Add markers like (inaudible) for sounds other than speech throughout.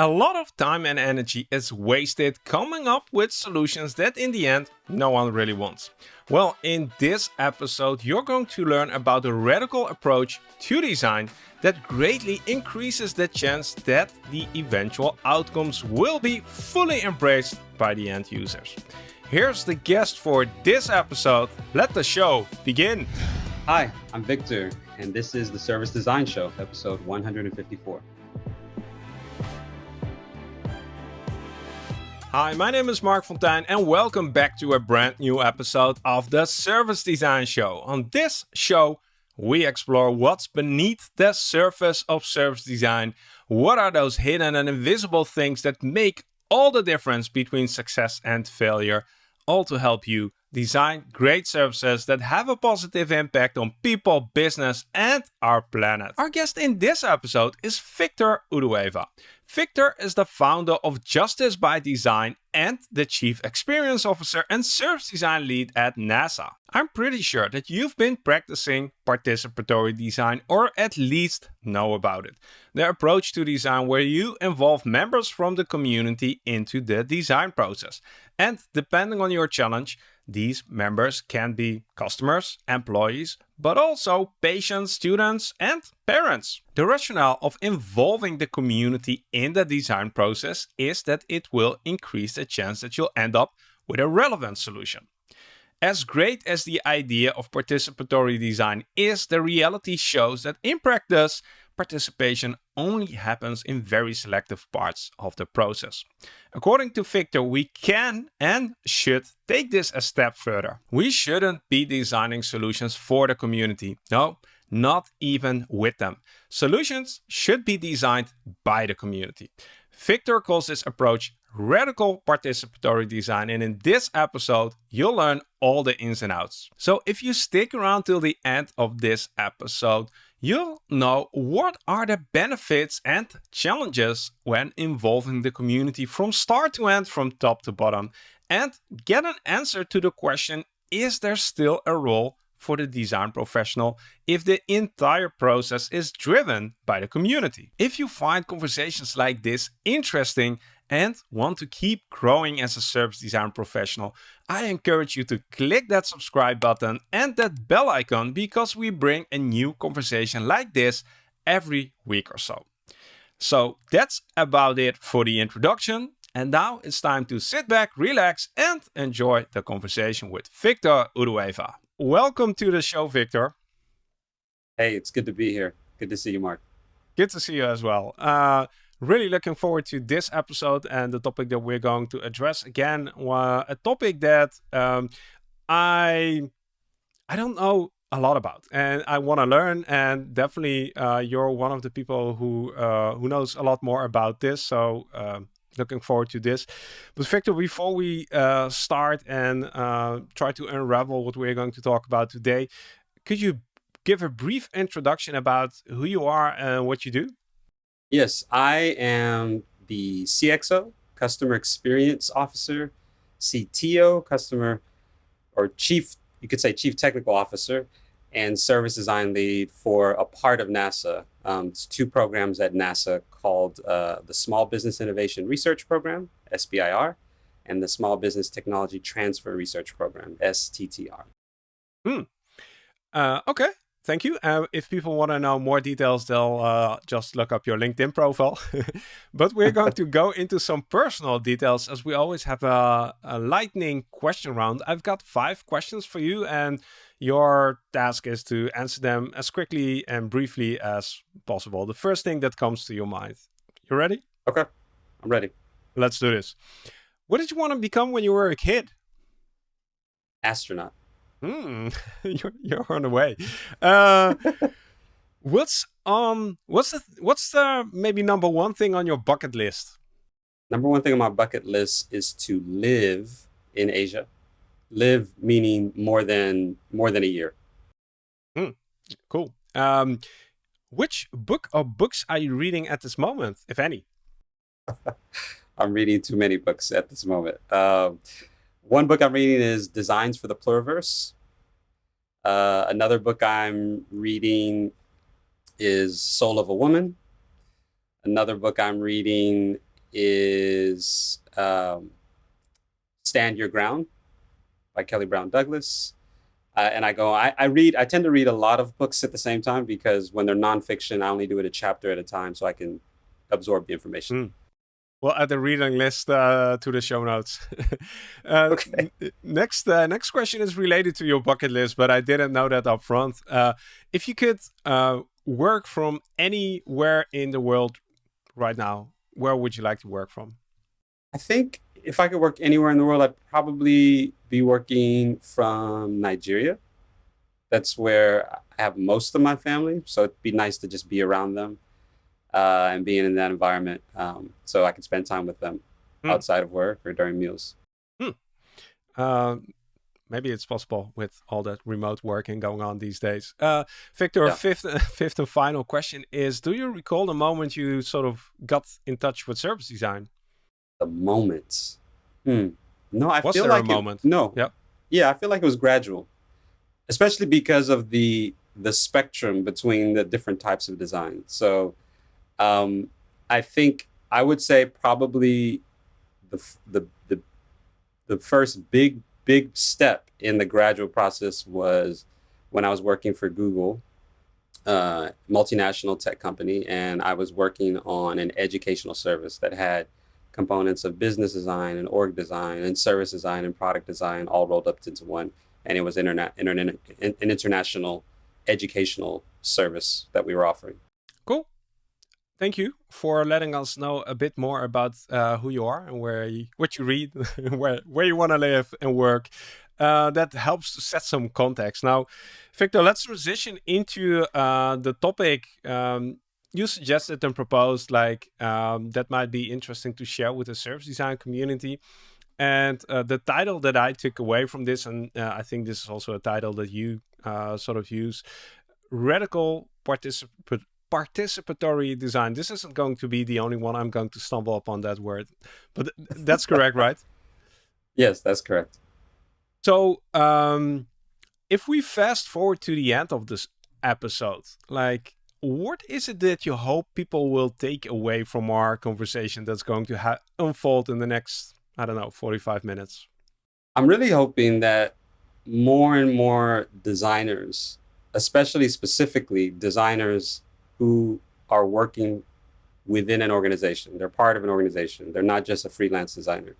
A lot of time and energy is wasted coming up with solutions that in the end no one really wants. Well, in this episode you're going to learn about a radical approach to design that greatly increases the chance that the eventual outcomes will be fully embraced by the end users. Here's the guest for this episode. Let the show begin. Hi, I'm Victor, and this is the Service Design Show, episode 154. Hi, my name is Marc Fonteijn and welcome back to a brand new episode of the Service Design Show. On this show, we explore what's beneath the surface of service design. What are those hidden and invisible things that make all the difference between success and failure? All to help you design great services that have a positive impact on people, business, and our planet. Our guest in this episode is Victor Udoewa. Victor is the founder of Justice by Design and the Chief Experience Officer and Service Design Lead at NASA. I'm pretty sure that you've been practicing participatory design or at least know about it. The approach to design where you involve members from the community into the design process. And depending on your challenge, these members can be customers, employees, but also patients, students, and parents. The rationale of involving the community in the design process is that it will increase the chance that you'll end up with a relevant solution. As great as the idea of participatory design is, the reality shows that in practice, participation only happens in very selective parts of the process. According to Victor, we can and should take this a step further. We shouldn't be designing solutions for the community. No, not even with them. Solutions should be designed by the community. Victor calls this approach radical participatory design and in this episode you'll learn all the ins and outs. So if you stick around till the end of this episode, you'll know what are the benefits and challenges when involving the community from start to end, from top to bottom, and get an answer to the question, is there still a role for the design professional if the entire process is driven by the community? If you find conversations like this interesting and want to keep growing as a service design professional, I encourage you to click that subscribe button and that bell icon because we bring a new conversation like this every week or so. So that's about it for the introduction. And now it's time to sit back, relax, and enjoy the conversation with Victor Udoewa. Welcome to the show, Victor. Hey, it's good to be here. Good to see you, Marc. Good to see you as well. Uh, really looking forward to this episode and the topic that we're going to address again. Uh, a topic that um, i i don't know a lot about and i want to learn and definitely uh, you're one of the people who uh, who knows a lot more about this. So um, looking forward to this. But victor before we uh, start and uh, try to unravel what we're going to talk about today could you give a brief introduction about who you are and what you do Yes, I am the CXO, Customer Experience Officer, CTO, Customer or Chief, you could say Chief Technical Officer, and Service Design Lead for a part of NASA. Um, it's two programs at NASA called uh, the Small Business Innovation Research Program, SBIR, and the Small Business Technology Transfer Research Program, STTR. Hmm. Uh, okay, thank you. Uh, if people want to know more details, they'll uh, just look up your LinkedIn profile. (laughs) but we're going to go into some personal details as we always have a, a, lightning question round. I've got five questions for you and your task is to answer them as quickly and briefly as possible. The first thing that comes to your mind. You ready? Okay, I'm ready. Let's do this. What did you want to become when you were a kid? Astronaut. Hmm, (laughs) you're, you're on the way. Uh, (laughs) what's on? what's the what's the maybe number one thing on your bucket list? Number one thing on my bucket list is to live in Asia. Live meaning more than more than a year. Hmm, cool. Um, which book or books are you reading at this moment, if any? (laughs) I'm reading too many books at this moment. Uh, one book I'm reading is Designs for the Pluriverse. Uh, another book I'm reading is Soul of a Woman. Another book I'm reading is um, Stand Your Ground by Kelly Brown Douglas. Uh, and I go, I, I read, I tend to read a lot of books at the same time because when they're nonfiction, I only do it a chapter at a time so I can absorb the information. Mm. We'll add a reading list uh, to the show notes. (laughs) uh, Okay. next, uh, next question is related to your bucket list, but I didn't know that up front. Uh, if you could uh, work from anywhere in the world right now, where would you like to work from? I think if I could work anywhere in the world, I'd probably be working from Nigeria. That's where I have most of my family, so it'd be nice to just be around them uh, and being in that environment, um, so I can spend time with them Hmm. outside of work or during meals. Um, maybe it's possible with all that remote working going on these days. Uh, Victor, Yeah. fifth, (laughs) fifth and final question is: Do you recall the moment you sort of got in touch with service design? The moments. Hmm. No, I Was feel there a like it- no. Yep. Yeah, I feel like it was gradual, especially because of the the spectrum between the different types of design. So, um, I think I would say probably the the the the first big big step in the gradual process was when I was working for Google, uh, multinational tech company, and I was working on an educational service that had components of business design and org design and service design and product design all rolled up into one. And it was internet, internet, an international educational service that we were offering. Cool. Thank you for letting us know a bit more about uh, who you are and where you, what you read, (laughs) where where you want to live and work. Uh, that helps to set some context. Now, Victor, let's transition into uh, the topic um, you suggested and proposed. Like um, that might be interesting to share with the service design community. And uh, the title that I took away from this, and uh, I think this is also a title that you uh, sort of use, radical participant participatory design. This isn't going to be the only one I'm going to stumble upon that word, but that's correct, right? Yes, that's correct. So, um, if we fast forward to the end of this episode, like, what is it that you hope people will take away from our conversation that's going to ha- unfold in the next, I don't know, 45 minutes? I'm really hoping that more and more designers, especially specifically designers who are working within an organization, they're part of an organization, they're not just a freelance designer,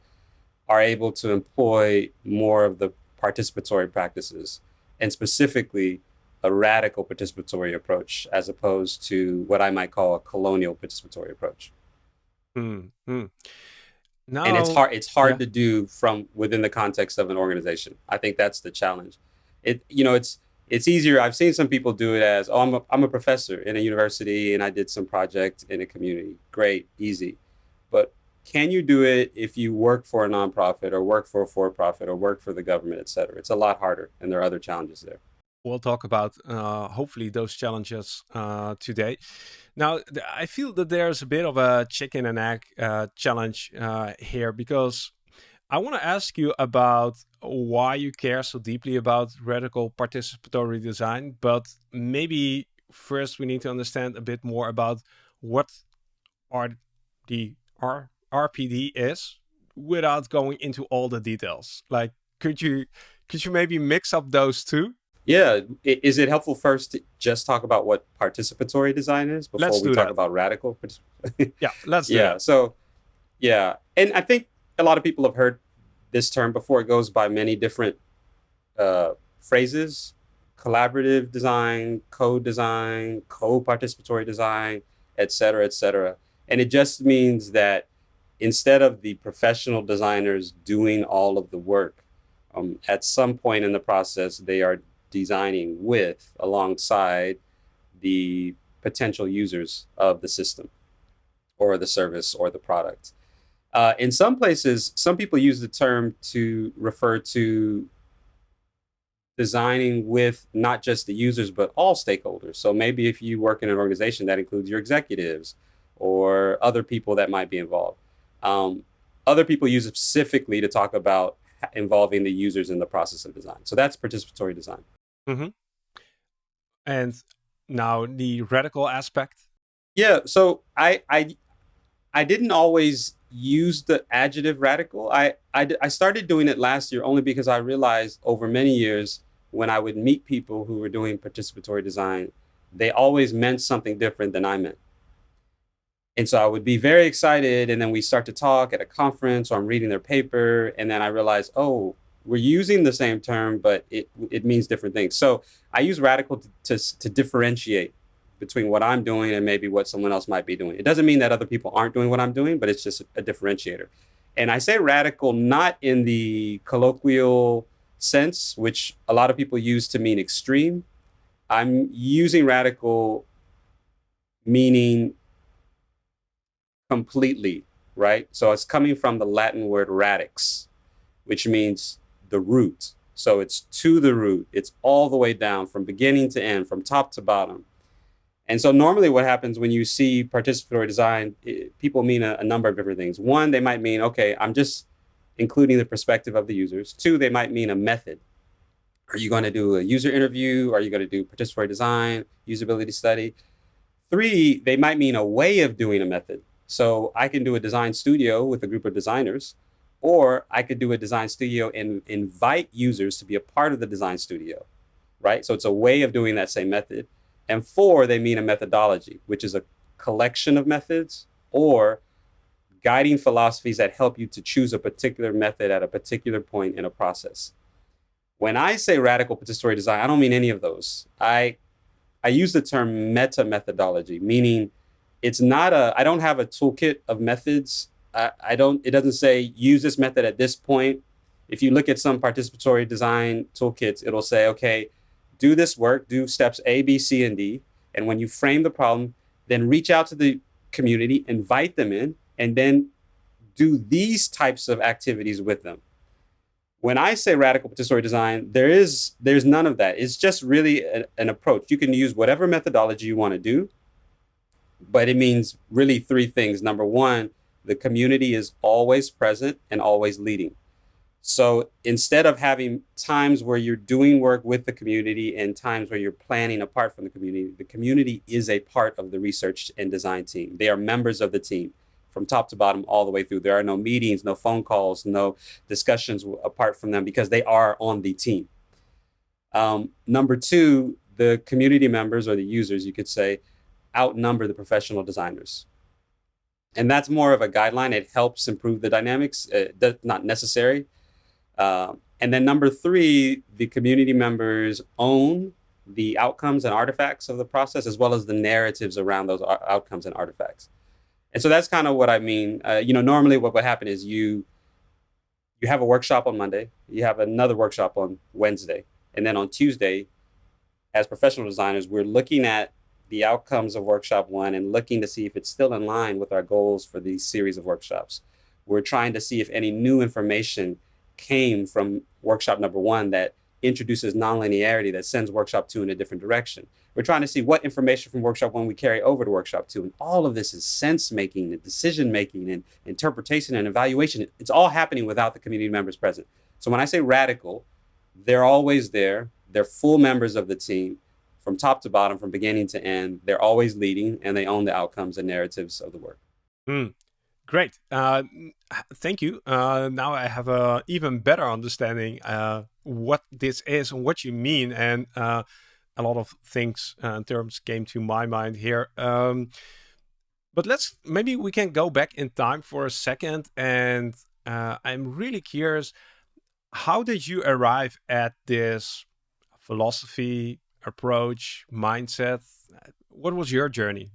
are able to employ more of the participatory practices and specifically a radical participatory approach as opposed to what I might call a colonial participatory approach. Hmm. hmm. Now, and it's hard it's hard yeah. to do from within the context of an organization i think that's the challenge it you know it's it's easier i've seen some people do it as oh i'm a, I'm a professor in a university and i did some project in a community. Great easy. But can you do it if you work for a nonprofit or work for a for-profit or work for the government et cetera? It's a lot harder and there are other challenges there. We'll talk about uh, hopefully those challenges uh, today. Now, I feel that there's a bit of a chicken and egg uh, challenge uh, here because I want to ask you about why you care so deeply about radical participatory design, but maybe first we need to understand a bit more about what R the R RPD is without going into all the details. Like, could you could you maybe mix up those two? yeah is it helpful first to just talk about what participatory design is before Let's we talk that. about radical (laughs) Yeah, let's do yeah that. so yeah and i think a lot of people have heard this term before it goes by many different uh, phrases collaborative design co-design co-participatory design et cetera et cetera and it just means that instead of the professional designers doing all of the work um, at some point in the process they are designing with alongside the potential users of the system or the service or the product. Uh, in some places, some people use the term to refer to designing with not just the users, but all stakeholders. So maybe if you work in an organization that includes your executives or other people that might be involved. Um, other people use it specifically to talk about involving the users in the process of design. So that's participatory design. And now the radical aspect. Yeah, so I I I didn't always use the adjective radical. I, I, I started doing it last year only because I realized over many years when I would meet people who were doing participatory design, they always meant something different than I meant. And so I would be very excited, and then we start to talk at a conference, or I'm reading their paper, and then I realize, oh, we're using the same term, but it it means different things. So I use radical to, to, to differentiate between what I'm doing and maybe what someone else might be doing. It doesn't mean that other people aren't doing what I'm doing, but it's just a differentiator. And I say radical not in the colloquial sense, which a lot of people use to mean extreme. I'm using radical meaning completely, right? So it's coming from the Latin word radix, which means the root. So it's to the root. It's all the way down from beginning to end, from top to bottom. And so normally what happens when you see participatory design, it, people mean a, a, number of different things. One, they might mean, okay, I'm just including the perspective of the users. Two, they might mean a method. Are you going to do a user interview? Are you going to do participatory design, usability study? Three, they might mean a way of doing a method. So I can do a design studio with a group of designers, or I could do a design studio and invite users to be a part of the design studio, right? So it's a way of doing that same method. And four, they mean a methodology, which is a collection of methods or guiding philosophies that help you to choose a particular method at a particular point in a process. When I say radical participatory design, I don't mean any of those. I, I use the term meta methodology, meaning it's not a, I don't have a toolkit of methods. I, I don't, it doesn't say use this method at this point. If you look at some participatory design toolkits, it'll say, okay, do this work, do steps A, B, C, and D. And when you frame the problem, then reach out to the community, invite them in, and then do these types of activities with them. When I say radical participatory design, there is there's none of that. It's just really a, an approach. You can use whatever methodology you want to do, but it means really three things. Number one, the community is always present and always leading. So instead of having times where you're doing work with the community and times where you're planning apart from the community, the community is a part of the research and design team. They are members of the team from top to bottom all the way through. There are no meetings, no phone calls, no discussions apart from them because they are on the team. Um, number two, the community members or the users, you could say, outnumber the professional designers. And that's more of a guideline. It helps improve the dynamics, uh, not necessary uh, and then number three, the community members own the outcomes and artifacts of the process, as well as the narratives around those outcomes and artifacts. And so that's kind of what I mean. Uh, you know, normally what would happen is you you have a workshop on Monday, you have another workshop on Wednesday, and then on Tuesday, as professional designers, we're looking at the outcomes of workshop one and looking to see if it's still in line with our goals for these series of workshops. We're trying to see if any new information came from workshop number one that introduces nonlinearity that sends workshop two in a different direction. We're trying to see what information from workshop one we carry over to workshop two. And all of this is sense making and decision making and interpretation and evaluation. It's all happening without the community members present. So when I say radical, they're always there. They're full members of the team from top to bottom, from beginning to end. They're always leading and they own the outcomes and narratives of the work. Mm. Great. Uh, thank you. Uh, now I have a even better understanding uh, what this is and what you mean, and uh, a lot of things uh, in terms came to my mind here. Um, but let's maybe we can go back in time for a second, and uh, I'm really curious. How did you arrive at this philosophy, approach, mindset? What was your journey?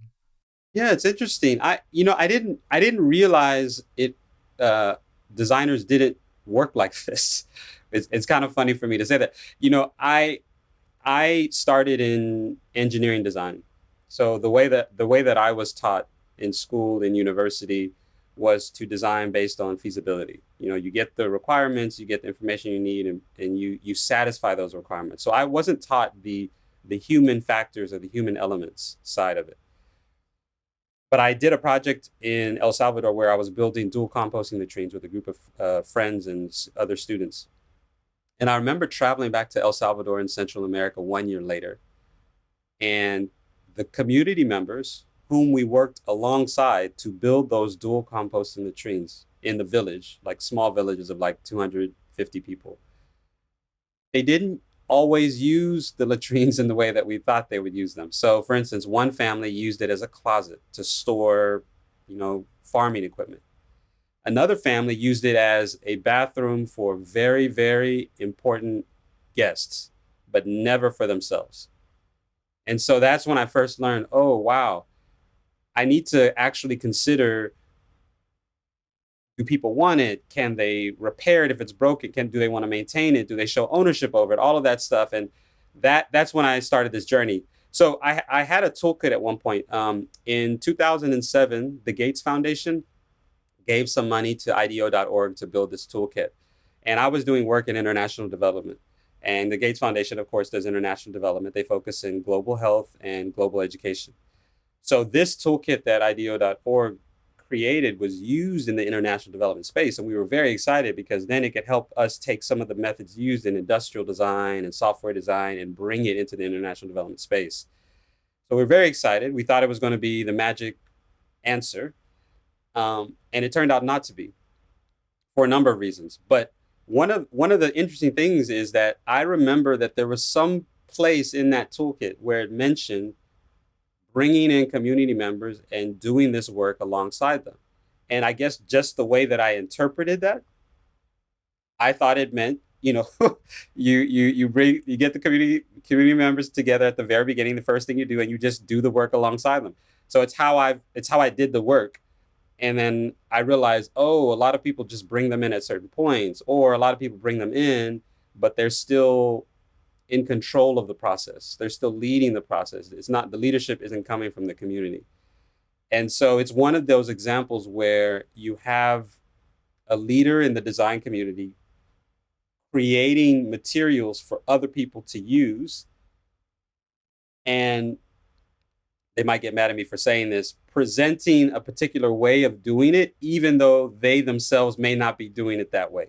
Yeah, it's interesting. I you know I didn't I didn't realize it. Uh, designers didn't work like (laughs) this. It's it's kind of funny for me to say that. You know, I I started in engineering design, so the way that the way that I was taught in school in university was to design based on feasibility. You know, you get the requirements, you get the information you need, and, and you you satisfy those requirements. So I wasn't taught the the human factors or the human elements side of it. But I did a project in El Salvador where I was building dual composting latrines with a group of uh, friends and other students. And I remember traveling back to El Salvador in Central America one year later. And the community members, whom we worked alongside to build those dual composting latrines in the village, like small villages of like 250 people. They didn't always use the latrines in the way that we thought they would use them. So for instance, one family used it as a closet to store, you know, farming equipment. Another family used it as a bathroom for very, very important guests, but never for themselves. And so that's when I first learned, oh, wow, I need to actually consider do people want it? Can they repair it if it's broken? Can do they want to maintain it? Do they show ownership over it? All of that stuff. And that that's when I started this journey. So I, I had a toolkit at one point. Um, in 2007, the Gates Foundation gave some money to IDEO.org to build this toolkit. And I was doing work in international development. And the Gates Foundation, of course, does international development. They focus in global health and global education. So this toolkit that IDEO.org created was used in the international development space. And we were very excited because then it could help us take some of the methods used in industrial design and software design and bring it into the international development space. So we're very excited. We thought it was going to be the magic answer. Um, and it turned out not to be for a number of reasons. But one of one of the interesting things is that I remember that there was some place in that toolkit where it mentioned bringing in community members and doing this work alongside them. And I guess just the way that I interpreted that, I thought it meant, you know, (laughs) you you you bring you get the community community members together at the very beginning, the first thing you do, and you just do the work alongside them. So it's how I've it's how I did the work and then I realized, oh, a lot of people just bring them in at certain points, or a lot of people bring them in, but they're still in control of the process. They're still leading the process. It's not the leadership isn't coming from the community. And so it's one of those examples where you have a leader in the design community creating materials for other people to use and they might get mad at me for saying this, presenting a particular way of doing it, even though they themselves may not be doing it that way.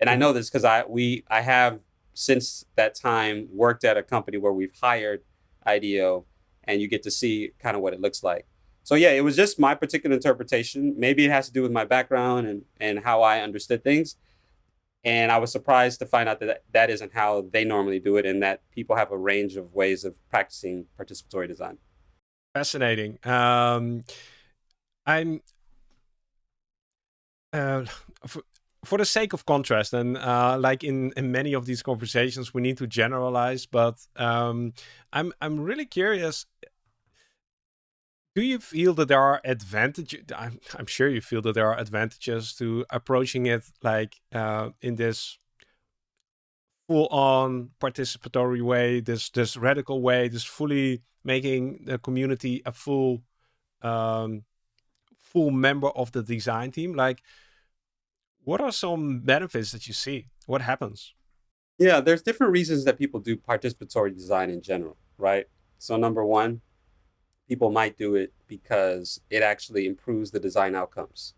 And I know this because I we I have since that time worked at a company where we've hired IDEO and you get to see kind of what it looks like. So yeah, it was just my particular interpretation. Maybe it has to do with my background and and how I understood things. And I was surprised to find out that that isn't how they normally do it and that people have a range of ways of practicing participatory design. Fascinating. Um, I'm uh, for, the sake of contrast, and uh, like in, in many of these conversations, we need to generalize. But um, I'm I'm really curious. Do you feel that there are advantages? I'm, I'm sure you feel that there are advantages to approaching it like uh, in this full on participatory way, this this radical way, this fully making the community a full um, full member of the design team. Like, what are some benefits that you see? What happens? Yeah, there's different reasons that people do participatory design in general, right? So number one, people might do it because it actually improves the design outcomes.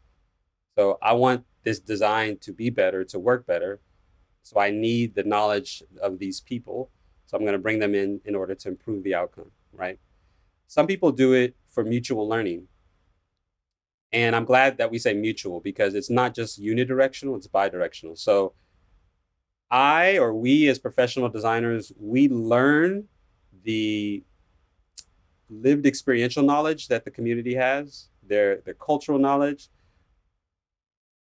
So I want this design to be better, to work better. So I need the knowledge of these people. So I'm going to bring them in in order to improve the outcome, right? Some people do it for mutual learning. And I'm glad that we say mutual because it's not just unidirectional, it's bidirectional. So I or we as professional designers, we learn the lived experiential knowledge that the community has, their, their cultural knowledge,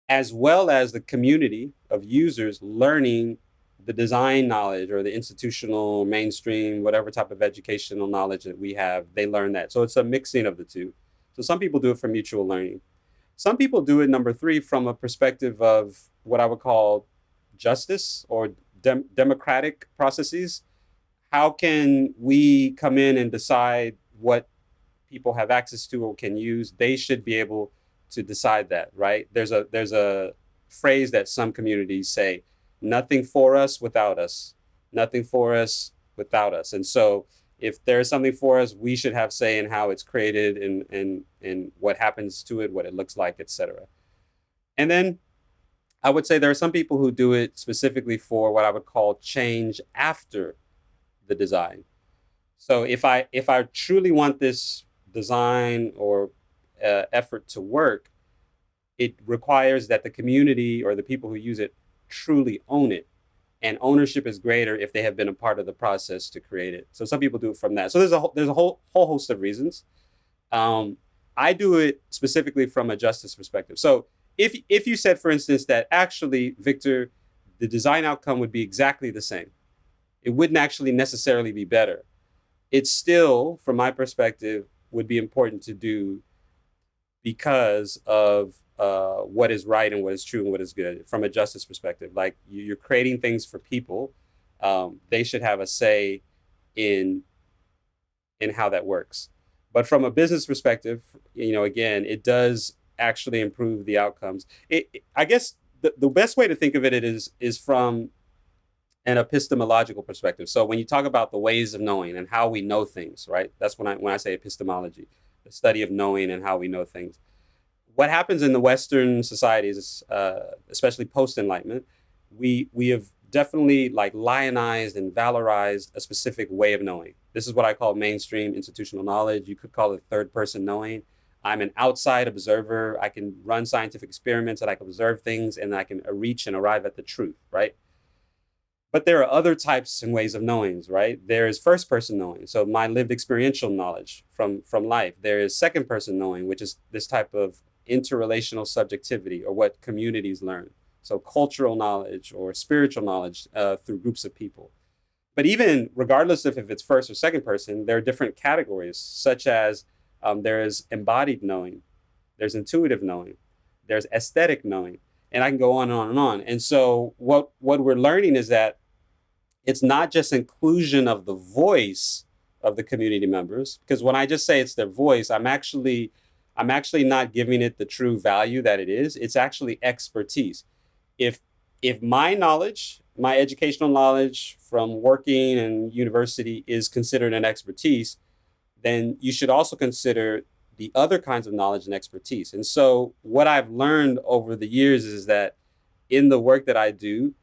as well as the community of users learning the design knowledge or the institutional mainstream whatever type of educational knowledge that we have they learn that so it's a mixing of the two so some people do it for mutual learning some people do it number three from a perspective of what i would call justice or dem democratic processes how can we come in and decide what people have access to or can use they should be able to decide that, right? There's a there's a phrase that some communities say, nothing for us without us. Nothing for us without us. And so if there's something for us, we should have say in how it's created and and and what happens to it, what it looks like, etc. And then I would say there are some people who do it specifically for what I would call change after the design. So if I if I truly want this design or uh, effort to work, it requires that the community or the people who use it truly own it. And ownership is greater if they have been a part of the process to create it. So some people do it from that. So there's a there's a whole whole host of reasons. Um, I do it specifically from a justice perspective. So if if you said, for instance, that actually, Victor, the design outcome would be exactly the same, it wouldn't actually necessarily be better. It still, from my perspective, would be important to do because of uh, what is right and what is true and what is good from a justice perspective. Like you're creating things for people, um, they should have a say in in how that works. But from a business perspective, you know, again, it does actually improve the outcomes. It, I guess the, the best way to think of it is is from an epistemological perspective. So when you talk about the ways of knowing and how we know things, right? That's when I when I say epistemology, the study of knowing and how we know things. What happens in the Western societies, uh, especially post Enlightenment, we we have definitely like lionized and valorized a specific way of knowing. This is what I call mainstream institutional knowledge. You could call it third person knowing. I'm an outside observer. I can run scientific experiments and I can observe things and I can reach and arrive at the truth, right? But there are other types and ways of knowings, right? There is first person knowing, so my lived experiential knowledge from, from life. There is second person knowing, which is this type of interrelational subjectivity or what communities learn. So cultural knowledge or spiritual knowledge uh, through groups of people. But even regardless of if it's first or second person, there are different categories, such as um, there is embodied knowing, there's intuitive knowing, there's aesthetic knowing, and I can go on and on and on. And so what what we're learning is that it's not just inclusion of the voice of the community members, because when I just say it's their voice, I'm actually I'm actually not giving it the true value that it is. It's actually expertise. If if my knowledge, my educational knowledge from working in university is considered an expertise, then you should also consider the other kinds of knowledge and expertise. And so what I've learned over the years is that in the work that I do,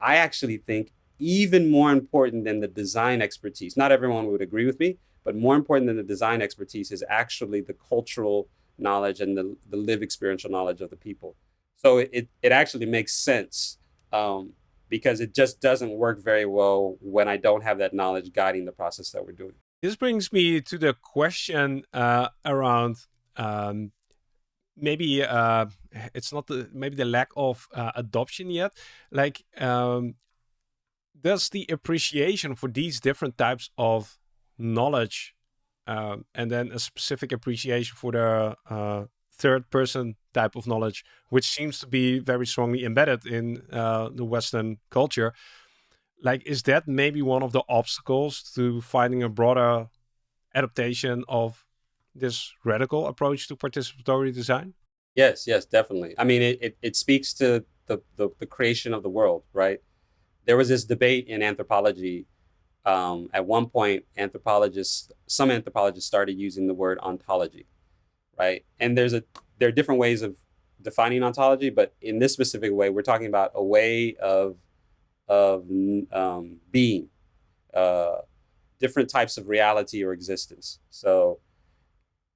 I actually think even more important than the design expertise. Not everyone would agree with me, but more important than the design expertise is actually the cultural knowledge and the, the live experiential knowledge of the people. So it, it actually makes sense um, because it just doesn't work very well when I don't have that knowledge guiding the process that we're doing. This brings me to the question uh, around um, maybe uh, it's not the maybe the lack of uh, adoption yet. Like, um, does the appreciation for these different types of knowledge, um, and then a specific appreciation for the uh, third person type of knowledge, which seems to be very strongly embedded in uh, the Western culture, like is that maybe one of the obstacles to finding a broader adaptation of this radical approach to participatory design? Yes yes definitely. I mean it, it, it speaks to the, the, the creation of the world right? There was this debate in anthropology um, at one point anthropologists some anthropologists started using the word ontology right and there's a there are different ways of defining ontology but in this specific way we're talking about a way of of um, being, uh, different types of reality or existence. So,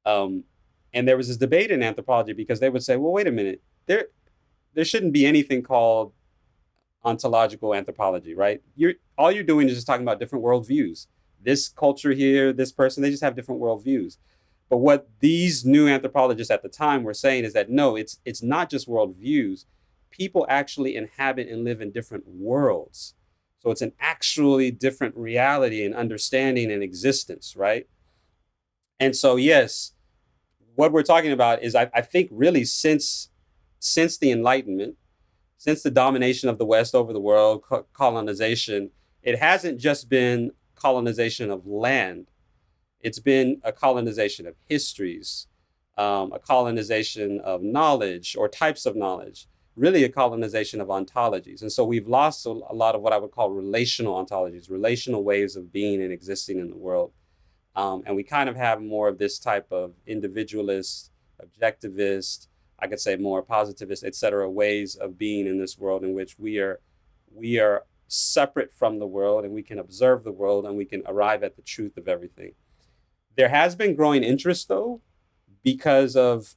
um, and there was this debate in anthropology because they would say, well, wait a minute, there, there shouldn't be anything called ontological anthropology, right? You're all you're doing is just talking about different worldviews. This culture here, this person, they just have different worldviews. But what these new anthropologists at the time were saying is that no, it's it's not just worldviews people actually inhabit and live in different worlds. So it's an actually different reality and understanding and existence, right? And so, yes, what we're talking about is, I, I think, really since since the Enlightenment, since the domination of the West over the world, co colonization, it hasn't just been colonization of land. It's been a colonization of histories, um, a colonization of knowledge or types of knowledge really a colonization of ontologies. And so we've lost a, a, lot of what I would call relational ontologies, relational ways of being and existing in the world. Um, and we kind of have more of this type of individualist, objectivist, I could say more positivist, et cetera, ways of being in this world in which we are, we are separate from the world and we can observe the world and we can arrive at the truth of everything. There has been growing interest though, because of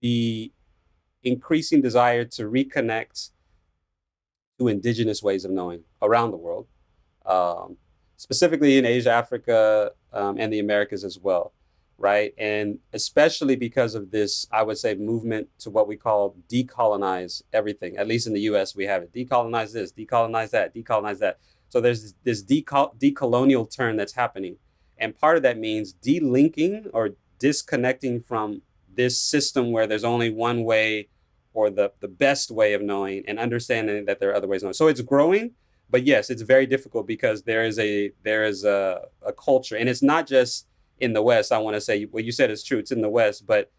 the increasing desire to reconnect to indigenous ways of knowing around the world, um, specifically in Asia, Africa, um, and the Americas as well, right? And especially because of this, I would say, movement to what we call decolonize everything. At least in the US, we have it. Decolonize this, decolonize that, decolonize that. So there's this decol- decolonial turn that's happening. And part of that means delinking or disconnecting from this system where there's only one way or the, the best way of knowing and understanding that there are other ways of knowing. So it's growing, but yes, it's very difficult because there is a there is a, a culture. And it's not just in the West. I want to say what you said is true. It's in the West, but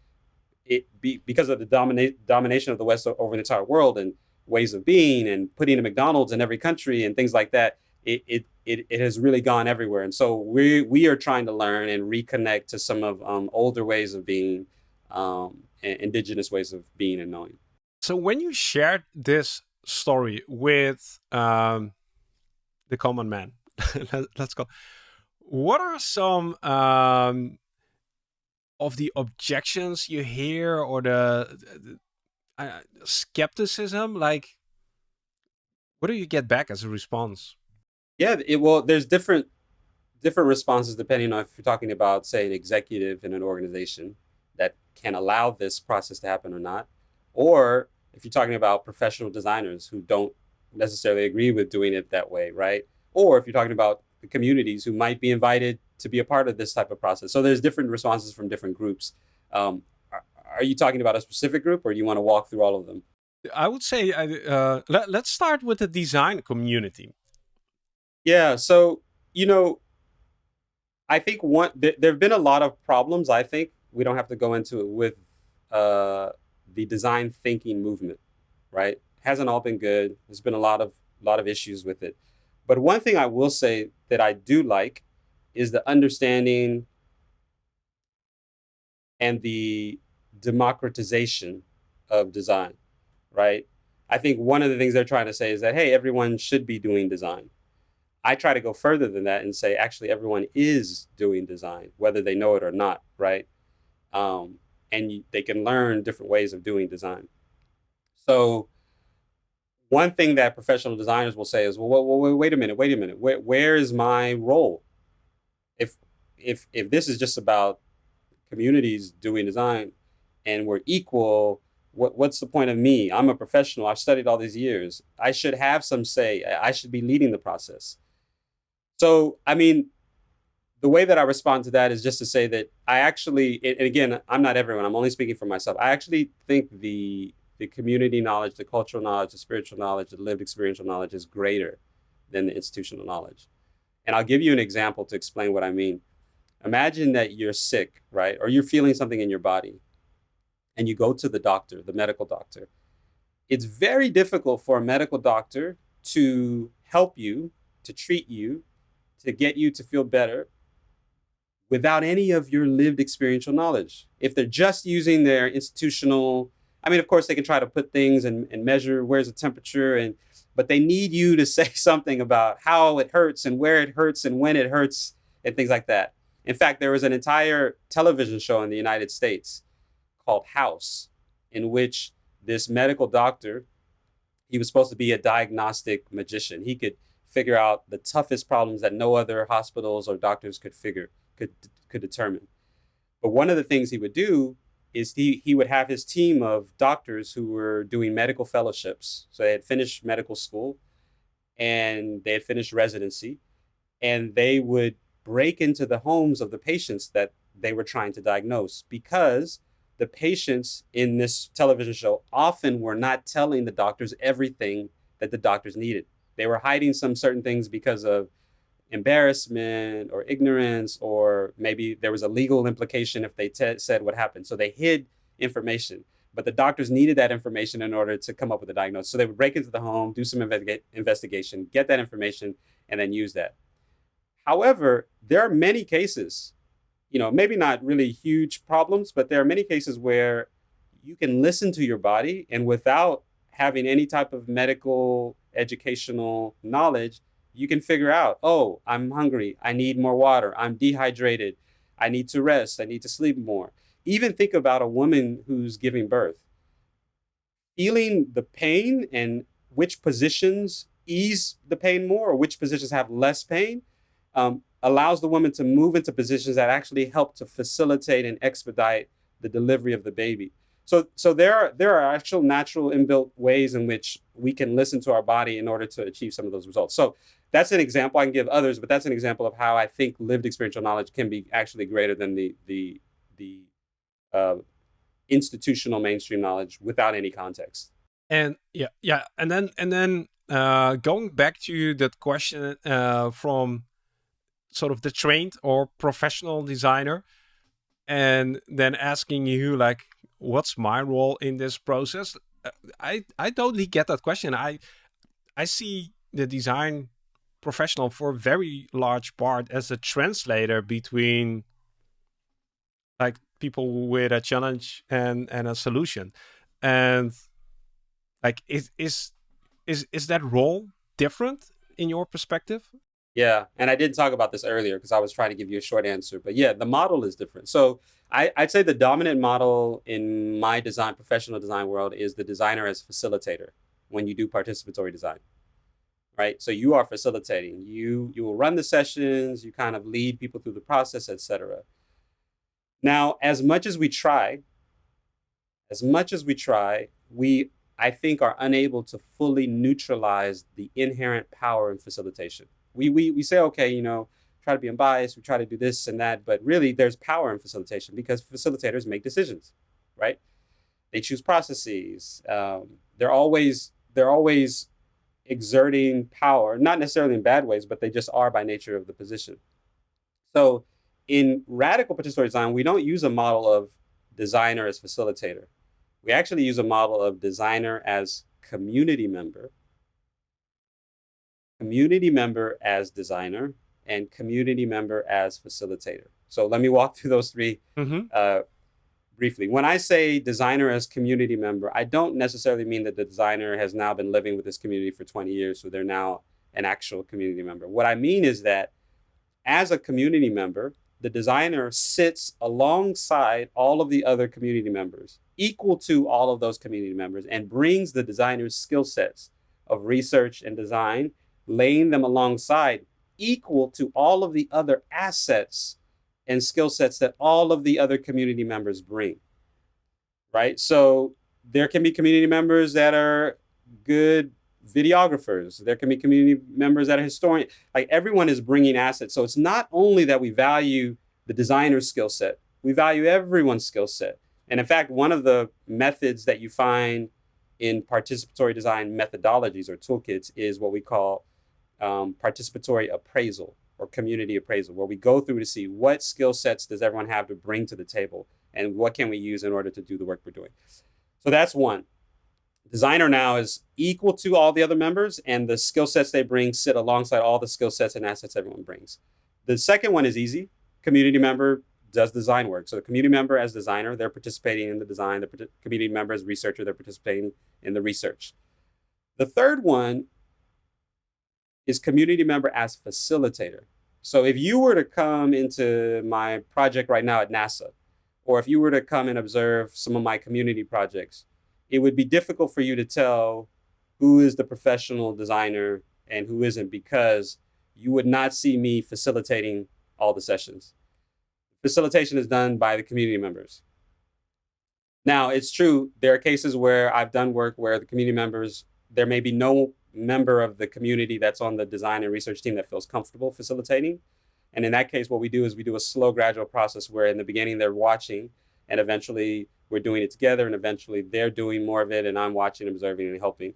it be because of the dominate domination of the West over the entire world and ways of being and putting a McDonald's in every country and things like that, it, it, it, it has really gone everywhere. And so we, we are trying to learn and reconnect to some of um, older ways of being, um, indigenous ways of being and knowing. So when you shared this story with um, the common man, (laughs) let's go. What are some um, of the objections you hear or the, the uh, skepticism? Like, what do you get back as a response? Yeah, it, well, there's different different responses depending on if you're talking about, say, an executive in an organization that can allow this process to happen or not, or if you're talking about professional designers who don't necessarily agree with doing it that way, right? Or if you're talking about communities who might be invited to be a part of this type of process. So there's different responses from different groups. Um, are, are, you talking about a specific group or do you want to walk through all of them? I would say uh, let, let's start with the design community. Yeah. So, you know, I think one, th there have been a lot of problems. I think we don't have to go into it with uh, the design thinking movement, right? Hasn't all been good. There's been a lot of, lot of issues with it. But one thing I will say that I do like is the understanding and the democratization of design, right? I think one of the things they're trying to say is that, hey, everyone should be doing design. I try to go further than that and say, actually, everyone is doing design, whether they know it or not, right? Um, and you, they can learn different ways of doing design. So one thing that professional designers will say is, well, well, well wait a minute, wait a minute, where, where is my role? If, if, if this is just about communities doing design and we're equal, what, what's the point of me? I'm a professional. I've studied all these years. I should have some say. I should be leading the process. So, I mean, the way that I respond to that is just to say that I actually, and again, I'm not everyone, I'm only speaking for myself. I actually think the, the community knowledge, the cultural knowledge, the spiritual knowledge, the lived experiential knowledge is greater than the institutional knowledge. And I'll give you an example to explain what I mean. Imagine that you're sick, right? Or you're feeling something in your body and you go to the doctor, the medical doctor. It's very difficult for a medical doctor to help you, to treat you, to get you to feel better without any of your lived experiential knowledge. If they're just using their institutional, I mean, of course, they can try to put things and, and measure where's the temperature, and but they need you to (laughs) say something about how it hurts and where it hurts and when it hurts and things like that. In fact, there was an entire television show in the United States called House, in which this medical doctor, he was supposed to be a diagnostic magician. He could figure out the toughest problems that no other hospitals or doctors could figure, could, could determine. But one of the things he would do is he, he would have his team of doctors who were doing medical fellowships. So they had finished medical school and they had finished residency and they would break into the homes of the patients that they were trying to diagnose because the patients in this television show often were not telling the doctors everything that the doctors needed. They were hiding some certain things because of embarrassment or ignorance, or maybe there was a legal implication if they said what happened. So they hid information, but the doctors needed that information in order to come up with a diagnosis. So they would break into the home, do some investiga investigation, get that information, and then use that. However, there are many cases you know, maybe not really huge problems, but there are many cases where you can listen to your body and without having any type of medical educational knowledge, You can figure out, oh, I'm hungry. I need more water. I'm dehydrated. I need to rest. I need to sleep more. Even think about a woman who's giving birth. Feeling the pain and which positions ease the pain more or which positions have less pain um, allows the woman to move into positions that actually help to facilitate and expedite the delivery of the baby. So, so there are there are actual natural inbuilt ways in which we can listen to our body in order to achieve some of those results. So that's an example I can give others, but that's an example of how I think lived experiential knowledge can be actually greater than the the the uh, institutional mainstream knowledge without any context. And yeah, yeah, and then and then uh, going back to that question uh, from sort of the trained or professional designer, and then asking you like, what's my role in this process? Uh, I I totally get that question. I I see the design professional for a very large part as a translator between like people with a challenge and and a solution. And like is is is is that role different in your perspective? Yeah and i didn't talk about this earlier because i was trying to give you a short answer but yeah the model is different. So I, i'd say the dominant model in my design professional design world is the designer as facilitator when you do participatory design right? So you are facilitating. You you will run the sessions. You kind of lead people through the process, etc. Now, as much as we try, as much as we try, we I think are unable to fully neutralize the inherent power in facilitation. We we we say, okay, you know, try to be unbiased. We try to do this and that, but really, there's power in facilitation because facilitators make decisions, right? They choose processes. Um, they're always they're always exerting power, not necessarily in bad ways, but they just are by nature of the position. So in radical participatory design, we don't use a model of designer as facilitator. We actually use a model of designer as community member, community member as designer, and community member as facilitator. So let me walk through those 3 mm-hmm. uh, briefly. When I say designer as community member, I don't necessarily mean that the designer has now been living with this community for 20 years, so they're now an actual community member. What I mean is that as a community member, the designer sits alongside all of the other community members, equal to all of those community members, and brings the designer's skill sets of research and design, laying them alongside, equal to all of the other assets and skill sets that all of the other community members bring. Right? So there can be community members that are good videographers. There can be community members that are historians. Like everyone is bringing assets. So it's not only that we value the designer's skill set, we value everyone's skill set. And in fact, one of the methods that you find in participatory design methodologies or toolkits is what we call um, participatory appraisal or community appraisal, where we go through to see what skill sets does everyone have to bring to the table and what can we use in order to do the work we're doing. So that's one. Designer now is equal to all the other members, and the skill sets they bring sit alongside all the skill sets and assets everyone brings. The second one is easy. Community member does design work. So the community member as designer, they're participating in the design. The community member as researcher, they're participating in the research. The third one is community member as facilitator. So if you were to come into my project right now at NASA, or if you were to come and observe some of my community projects, it would be difficult for you to tell who is the professional designer and who isn't because you would not see me facilitating all the sessions. Facilitation is done by the community members. Now, it's true, there are cases where I've done work where the community members, there may be no member of the community that's on the design and research team that feels comfortable facilitating. And in that case, what we do is we do a slow, gradual process where in the beginning they're watching, and eventually we're doing it together, and eventually they're doing more of it, and I'm watching, observing, and helping.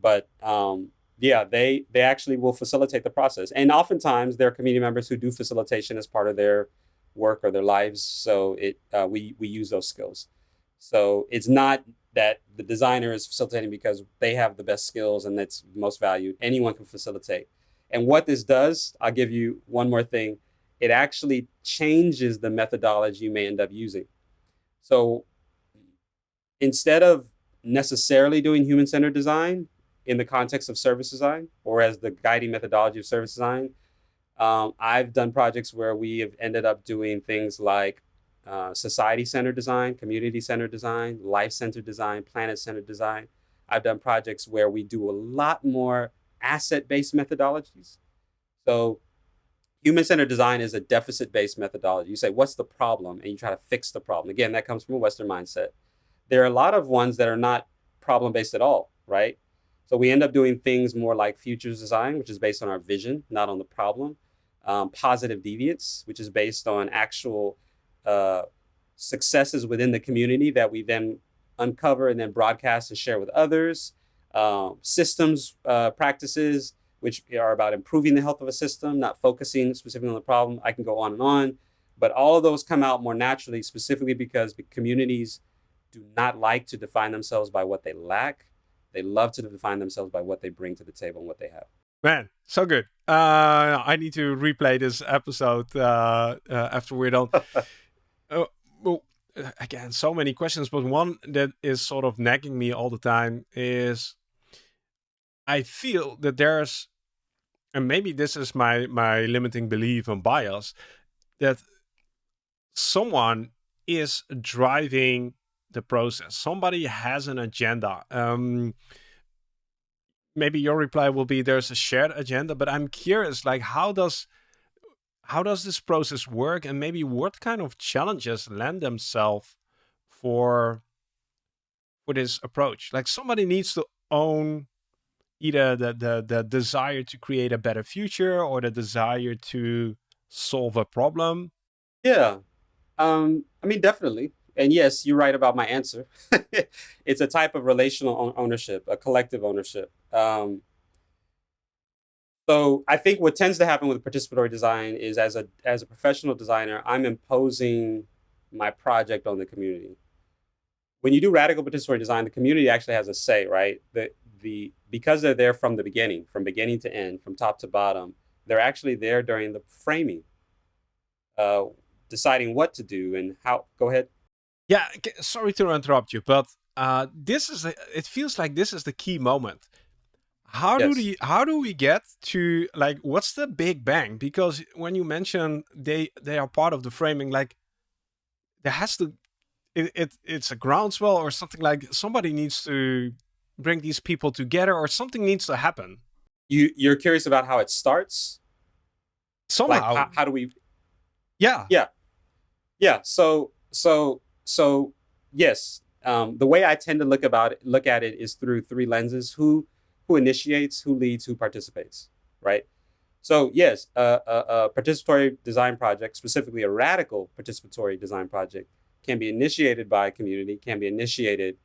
But um, yeah, they they actually will facilitate the process, and oftentimes there are community members who do facilitation as part of their work or their lives. So it uh, we we use those skills. So it's not that the designer is facilitating because they have the best skills and that's most valued. Anyone can facilitate. And what this does, I'll give you one more thing. It actually changes the methodology you may end up using. So instead of necessarily doing human centered design, in the context of service design or as the guiding methodology of service design. Um, I've done projects where we have ended up doing things like uh, society-centered design, community-centered design, life-centered design, planet-centered design. I've done projects where we do a lot more asset-based methodologies. So human-centered design is a deficit-based methodology. You say, what's the problem? And you try to fix the problem. Again, that comes from a Western mindset. There are a lot of ones that are not problem-based at all, right? So we end up doing things more like futures design, which is based on our vision, not on the problem. Um, positive deviance, which is based on actual uh, successes within the community that we then uncover and then broadcast and share with others. Um, systems uh, practices, which are about improving the health of a system, not focusing specifically on the problem. I can go on and on, but all of those come out more naturally, specifically because communities do not like to define themselves by what they lack. They love to define themselves by what they bring to the table and what they have. Man, so good. Uh, I need to replay this episode uh, uh, after we're done. (laughs) Uh, well, again, so many questions, but one that is sort of nagging me all the time is I feel that there's, and maybe this is my my limiting belief and bias, that someone is driving the process. Somebody has an agenda. Um, maybe your reply will be there's a shared agenda, but I'm curious, like how does how does this process work and maybe what kind of challenges lend themselves for for this approach? Like somebody needs to own either the, the the desire to create a better future or the desire to solve a problem. Yeah. Um, I mean, definitely and yes, you're right about my answer. (laughs) it's a type of relational ownership, a collective ownership. Um, so I think what tends to happen with participatory design is as a as a professional designer, I'm imposing my project on the community. When you do radical participatory design, the community actually has a say, right? The the because they're there from the beginning, from beginning to end, from top to bottom, they're actually there during the framing, uh, deciding what to do and how. Go ahead. Yeah, sorry to interrupt you, but uh, this is a, it feels like this is the key moment. How yes. do we how do we get to like what's the big bang? Because when you mention they they are part of the framing, like there has to it, it it's a groundswell or something like somebody needs to bring these people together or something needs to happen. You you're curious about how it starts? Somehow. Like how, how do we? Yeah. Yeah. Yeah. So so so yes, um, the way I tend to look about it, look at it is through three lenses: who who initiates, who leads, who participates. Right. So yes, a, a, a participatory design project, specifically a radical participatory design project, can be initiated by a community, can be initiated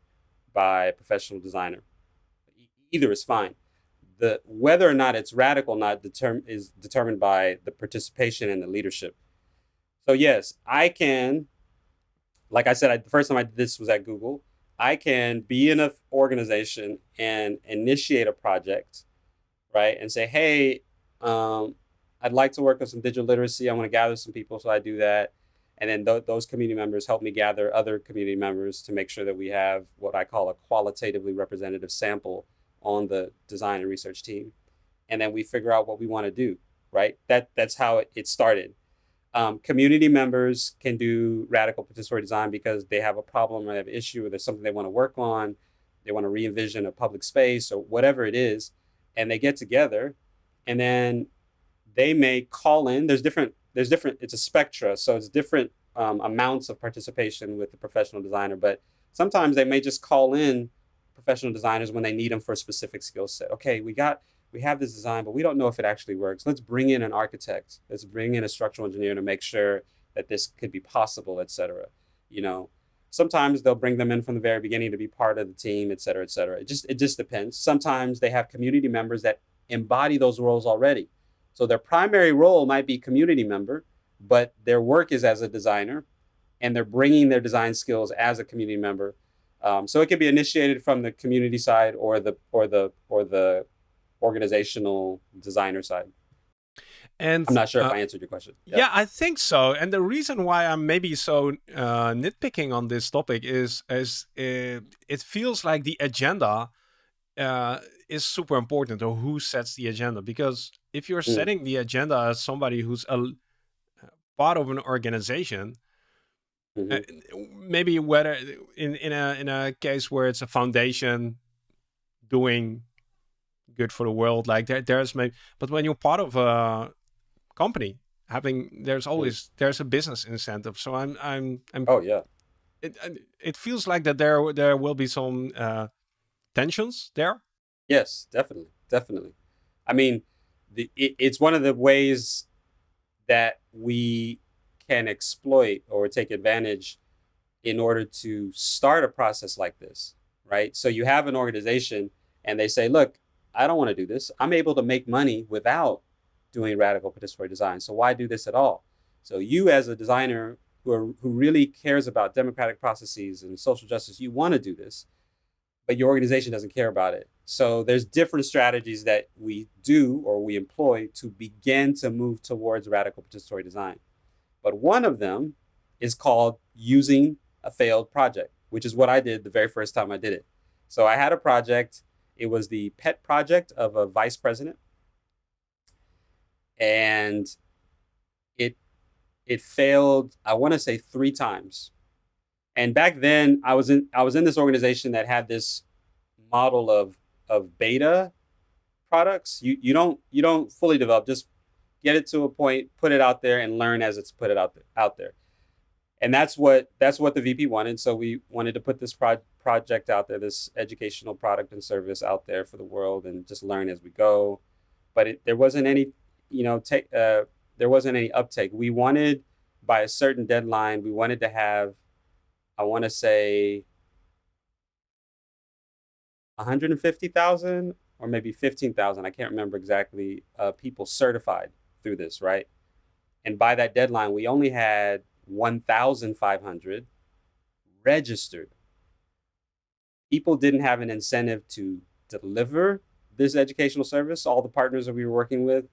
by a professional designer. Either is fine. The whether or not it's radical or not determ is determined by the participation and the leadership. So yes, I can like I said, I, the first time I did this was at Google. I can be in an organization and initiate a project, right? And say, hey, um, I'd like to work on some digital literacy. I want to gather some people, so I do that. And then th those community members help me gather other community members to make sure that we have what I call a qualitatively representative sample on the design and research team. And then we figure out what we want to do, right? That That's how it, it started. Um, community members can do radical participatory design because they have a problem or they have an issue or there's something they want to work on. They want to re-envision a public space or whatever it is. And they get together and then they may call in. There's different, there's different, it's a spectra. So it's different um, amounts of participation with the professional designer. But sometimes they may just call in professional designers when they need them for a specific skill set. Okay, we got we have this design, but we don't know if it actually works. Let's bring in an architect. Let's bring in a structural engineer to make sure that this could be possible, et cetera. You know, sometimes they'll bring them in from the very beginning to be part of the team, et cetera, et cetera. It just, it just depends. Sometimes they have community members that embody those roles already. So their primary role might be community member, but their work is as a designer and they're bringing their design skills as a community member. Um, so it can be initiated from the community side or the, or the, or the organizational designer side. And I'm not sure uh, if I answered your question. Yeah. yeah. I think so. And the reason why I'm maybe so uh, nitpicking on this topic is, is uh, it feels like the agenda uh, is super important, or who sets the agenda. Because if you're Mm. setting the agenda as somebody who's a part of an organization, Mhm. uh, maybe whether in in a in a case where it's a foundation doing good for the world, like there there's maybe, but when you're part of a company, having there's always there's a business incentive. So I'm I'm I'm Oh yeah. it it feels like that there there will be some uh, tensions there. Yes, definitely, definitely. I mean, the it, it's one of the ways that we can exploit or take advantage in order to start a process like this, right? So you have an organization and they say, "Look, I don't want to do this. I'm able to make money without doing radical participatory design. So why do this at all?" So you as a designer who are, who really cares about democratic processes and social justice, you want to do this but your organization doesn't care about it. So there's different strategies that we do or we employ to begin to move towards radical participatory design. But one of them is called using a failed project, which is what I did the very first time I did it. So I had a project, it was the pet project of a vice president. And it it failed, I want to say 3 times. And back then i was in i was in this organization that had this model of of beta products. You you don't you don't fully develop. Just get it to a point put it out there and learn as it's put it out there, out there. And that's what that's what the vp wanted. So we wanted to put this pro- project out there this educational product and service out there for the world and just learn as we go but it, there wasn't any you know take uh, there wasn't any uptake we wanted by a certain deadline we wanted to have I want to say 150,000 or maybe 15,000. I can't remember exactly. Uh, people certified through this, right? And by that deadline, we only had 1,500 registered. People didn't have an incentive to deliver this educational service. All the partners that we were working with,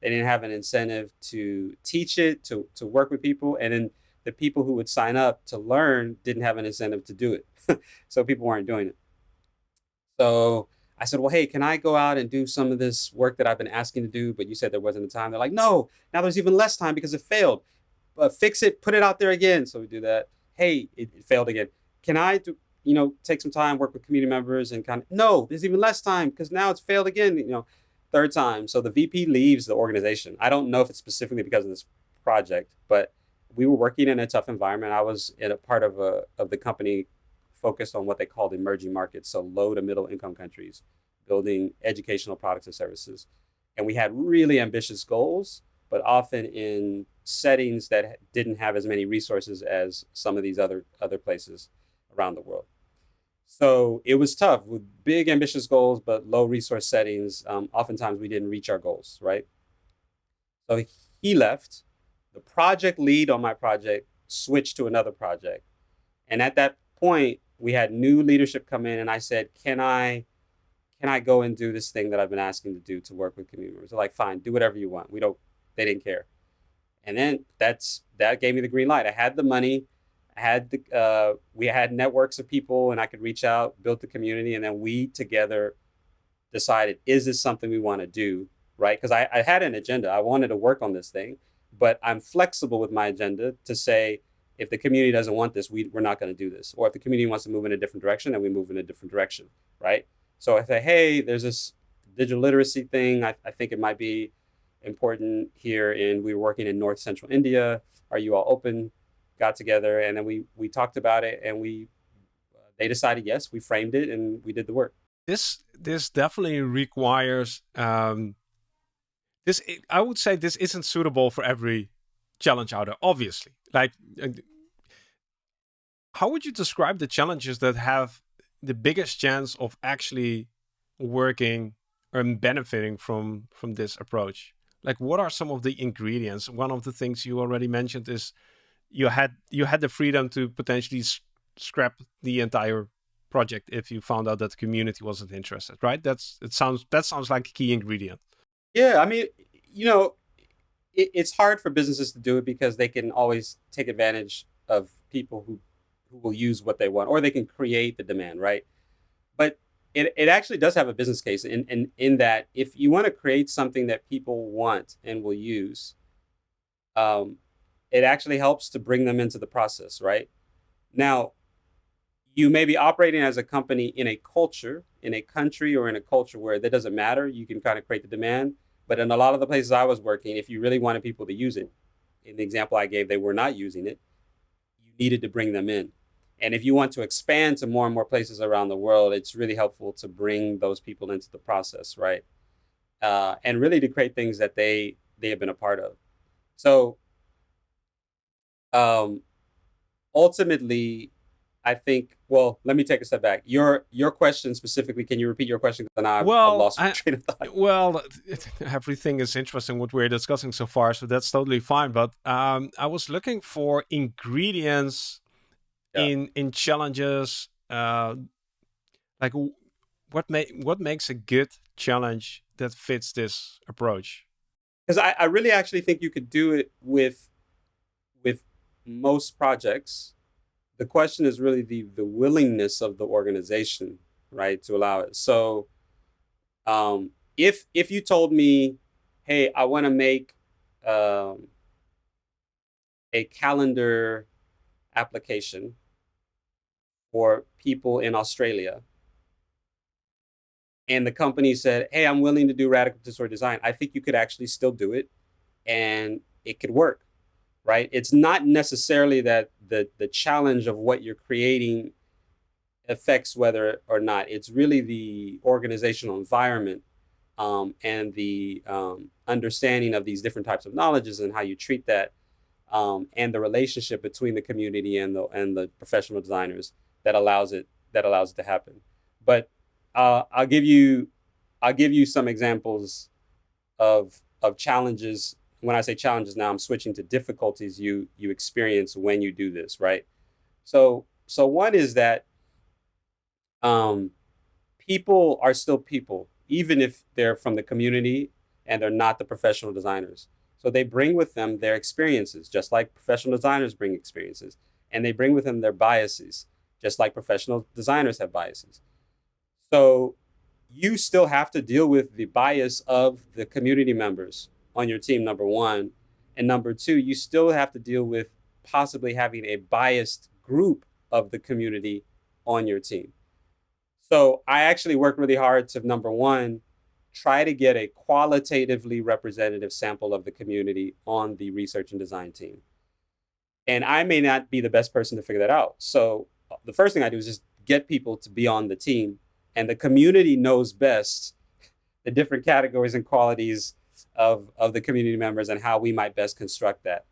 they didn't have an incentive to teach it, to, to work with people. And then the people who would sign up to learn didn't have an incentive to do it. (laughs) so people weren't doing it. So I said, well, hey, can I go out and do some of this work that I've been asking to do? But you said there wasn't the time. They're like, no, now there's even less time because it failed. But fix it, put it out there again. So we do that. Hey, it, it failed again. Can I do, you know, take some time, work with community members and kind of, no, there's even less time because now it's failed again, you know, third time. So the VP leaves the organization. I don't know if it's specifically because of this project, but we were working in a tough environment. I was in a part of a of the company focused on what they called emerging markets, so low to middle income countries, building educational products and services. And we had really ambitious goals, but often in settings that didn't have as many resources as some of these other other places around the world. So it was tough with big ambitious goals, but low resource settings. Um, oftentimes we didn't reach our goals, right? So he left the project lead on my project switched to another project. And at that point, we had new leadership come in and I said, Can I can I go and do this thing that I've been asking to do to work with community members? They're like, fine, do whatever you want. We don't they didn't care. And then that's that gave me the green light. I had the money, I had the uh, we had networks of people and I could reach out, build the community, and then we together decided, is this something we want to do? Right? Because I, I had an agenda. I wanted to work on this thing but I'm flexible with my agenda to say if the community doesn't want this, we, we're not going to do this. Or if the community wants to move in a different direction, then we move in a different direction, right? So I say, hey, there's this digital literacy thing. I, I think it might be important here. And we were working in North Central India. Are you all open? Got together and then we we talked about it and we they decided yes. We framed it and we did the work. This this definitely requires um, this i would say this isn't suitable for every challenge out there obviously like uh, how would you describe the challenges that have the biggest chance of actually working and benefiting from from this approach like what are some of the ingredients one of the things you already mentioned is you had you had the freedom to potentially scrap the entire project if you found out that the community wasn't interested right that's it sounds that sounds like a key ingredient yeah, I mean, you know, it, it's hard for businesses to do it because they can always take advantage of people who who will use what they want, or they can create the demand, right? But it, it actually does have a business case in, in, in that if you want to create something that people want and will use, um, it actually helps to bring them into the process, right? Now, you may be operating as a company in a culture, in a country, or in a culture where that doesn't matter. You can kind of create the demand. But in a lot of the places I was working, if you really wanted people to use it, in the example I gave, they were not using it, you needed to bring them in. And if you want to expand to more and more places around the world, it's really helpful to bring those people into the process, right? Uh, and really to create things that they they have been a part of. So um, ultimately, I think. Well, let me take a step back. Your your question specifically. Can you repeat your question? Then I, well, I lost I, train of thought. (laughs) Well, it, (laughs) everything is interesting what we're discussing so far, so that's totally fine. But um, I was looking for ingredients yeah. in in challenges. Uh, like what make what makes a good challenge that fits this approach? Because I, I really actually think you could do it with most projects the question is really the the willingness of the organization, right, to allow it. So, um, if if you told me, hey, I want to make um, a calendar application for people in Australia, and the company said, hey, I'm willing to do radical disorder design, I think you could actually still do it, and it could work right? It's not necessarily that the the challenge of what you're creating affects whether or not. It's really the organizational environment um, and the um, understanding of these different types of knowledges and how you treat that, um, and the relationship between the community and the and the professional designers that allows it that allows it to happen. But uh, I'll give you I'll give you some examples of of challenges when I say challenges now, I'm switching to difficulties you you experience when you do this, right? So so one is that um, people are still people, even if they're from the community and they're not the professional designers. So they bring with them their experiences, just like professional designers bring experiences, and they bring with them their biases, just like professional designers have biases. So you still have to deal with the bias of the community members on your team, number one. And number two, you still have to deal with possibly having a biased group of the community on your team. So I actually work really hard to number one, try to get a qualitatively representative sample of the community on the research and design team. And I may not be the best person to figure that out. So uh, the first thing I do is just get people to be on the team and the community knows best (laughs) the different categories and qualities of, of the community members and how we might best construct that.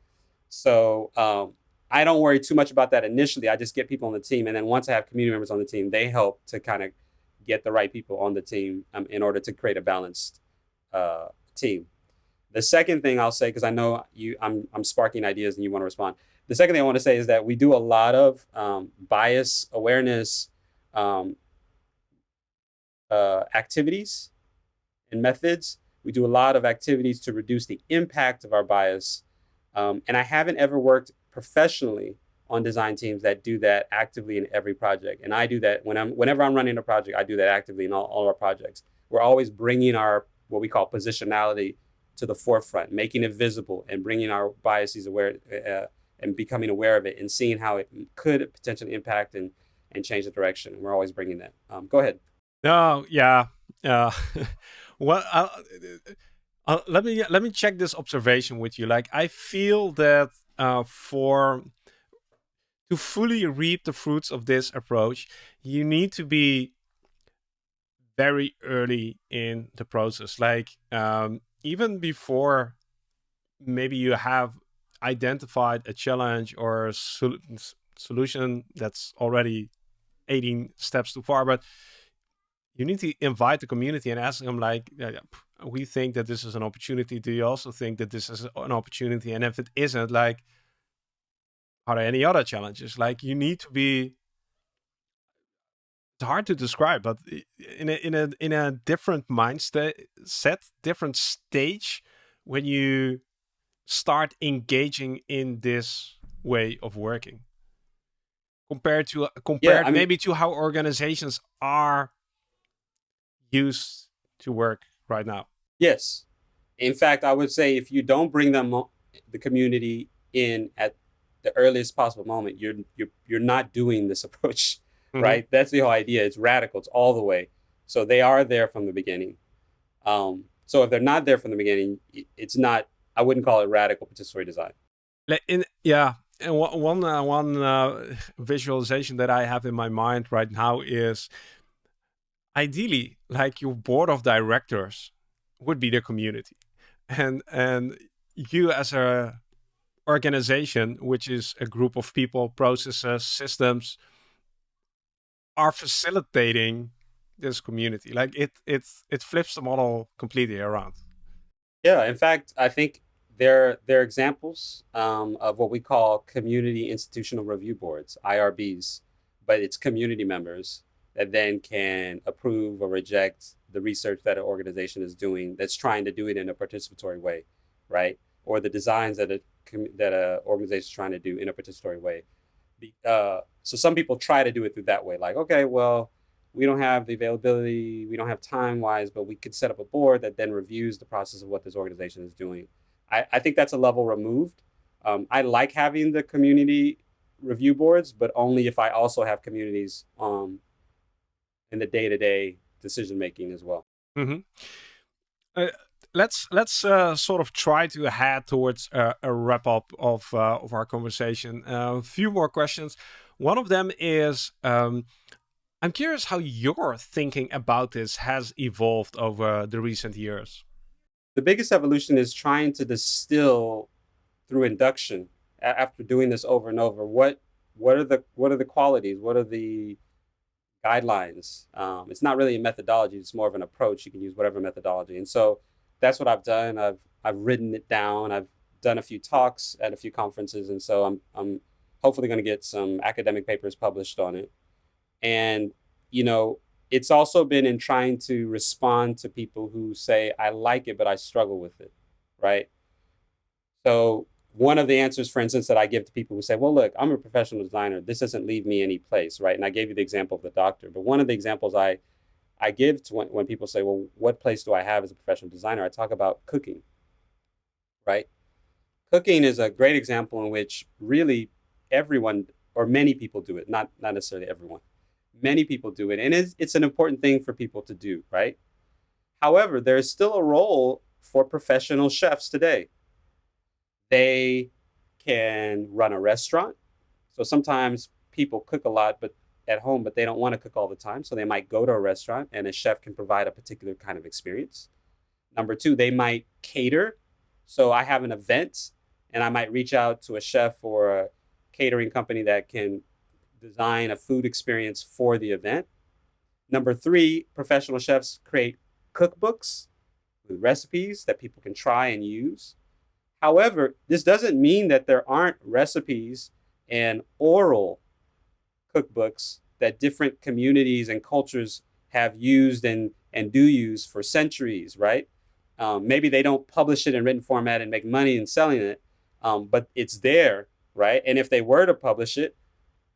So um, I don't worry too much about that initially. I just get people on the team. And then once I have community members on the team, they help to kind of get the right people on the team um, in order to create a balanced uh, team. The second thing I'll say, because I know you, I'm, I'm sparking ideas and you want to respond. The second thing I want to say is that we do a lot of um, bias awareness um, uh, activities and methods we do a lot of activities to reduce the impact of our bias. Um, and I haven't ever worked professionally on design teams that do that actively in every project. And I do that when I'm, whenever I'm running a project, I do that actively in all, all our projects. We're always bringing our, what we call positionality to the forefront, making it visible and bringing our biases aware uh, and becoming aware of it and seeing how it could potentially impact and, and change the direction. We're always bringing that. Um, go ahead. No, yeah. Uh, (laughs) well, uh, uh, let me let me check this observation with you. Like, I feel that uh, for to fully reap the fruits of this approach, you need to be very early in the process. Like, um, even before maybe you have identified a challenge or a sol solution that's already 18 steps too far, but you need to invite the community and ask them like, uh, we think that this is an opportunity. Do you also think that this is an opportunity? And if it isn't, like, are there any other challenges? Like, you need to be. It's hard to describe, but in a in a in a different mindset, set different stage, when you start engaging in this way of working compared to uh, compared yeah, I mean, maybe to how organizations are use to work right now? Yes. In fact, I would say if you don't bring them the community in at the earliest possible moment, you're you're you're not doing this (laughs) approach, mm-hmm. right? That's the whole idea. It's radical. It's all the way. So they are there from the beginning. Um, so if they're not there from the beginning, it's not. I wouldn't call it radical participatory design. In, yeah, and one uh, one uh, visualization that I have in my mind right now is ideally like your board of directors would be the community, and and you as a organization, which is a group of people, processes, systems, are facilitating this community. Like it, it, it flips the model completely around. Yeah, in fact, I think there, there are examples um, of what we call community institutional review boards, IRBs, but it's community members that then can approve or reject the research that an organization is doing that's trying to do it in a participatory way, right? Or the designs that a that a organization is trying to do in a participatory way. Uh, so some people try to do it through that way, like okay, well, we don't have the availability, we don't have time wise, but we could set up a board that then reviews the process of what this organization is doing. I, I think that's a level removed. Um, I like having the community review boards, but only if I also have communities um, in the day to day decision making as well. Mm-hmm. Uh, let's let's uh, sort of try to head towards a, a wrap up of uh, of our conversation. Uh, a few more questions. One of them is. Um, I'm curious how your thinking about this has evolved over the recent years. The biggest evolution is trying to distill through induction after doing this over and over what what are the what are the qualities what are the guidelines. Um, it's not really a methodology it's more of an approach. You can use whatever methodology. And so that's what i've done. I've i've written it down. I've done a few talks at a few conferences. And so i'm i'm hopefully going to get some academic papers published on it. And, you know, it's also been in trying to respond to people who say, I like it, but I struggle with it, right? So one of the answers, for instance, that I give to people who say, well, look, I'm a professional designer. This doesn't leave me any place, right? And I gave you the example of the doctor. But one of the examples I, I give to when, when people say, well, what place do I have as a professional designer? I talk about cooking, right? Cooking is a great example in which really everyone or many people do it, not, not necessarily everyone. Many people do it, and it's, it's an important thing for people to do, right? However, there is still a role for professional chefs today. They can run a restaurant. So sometimes people cook a lot but at home, but they don't want to cook all the time. So they might go to a restaurant and a chef can provide a particular kind of experience. Number two, they might cater. So I have an event and I might reach out to a chef or a catering company that can design a food experience for the event. Number three, professional chefs create cookbooks with recipes that people can try and use. However, this doesn't mean that there aren't recipes and oral cookbooks that different communities and cultures have used and, and do use for centuries, right? Um, maybe they don't publish it in written format and make money in selling it, um, but it's there, right? And if they were to publish it,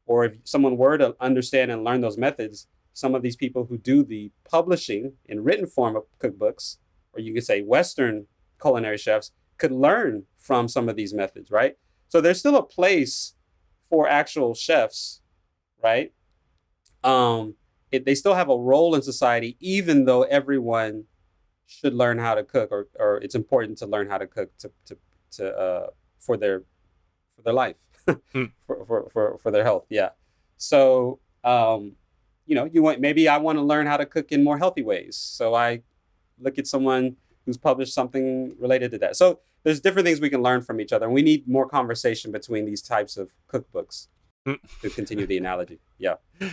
or if someone were to understand and learn those methods, some of these people who do the publishing in written form of cookbooks, or you could say Western culinary chefs, could learn from some of these methods, right? So there's still a place for actual chefs, right? Um, it, they still have a role in society, even though everyone should learn how to cook, or, or it's important to learn how to cook to, to, to uh, for their for their life. (laughs) Hmm. for, for, for, for their health. Yeah. So, um, you know, you want, maybe I want to learn how to cook in more healthy ways. So I look at someone who's published something related to that. So there's different things we can learn from each other. And we need more conversation between these types of cookbooks to continue the analogy. Yeah. (laughs)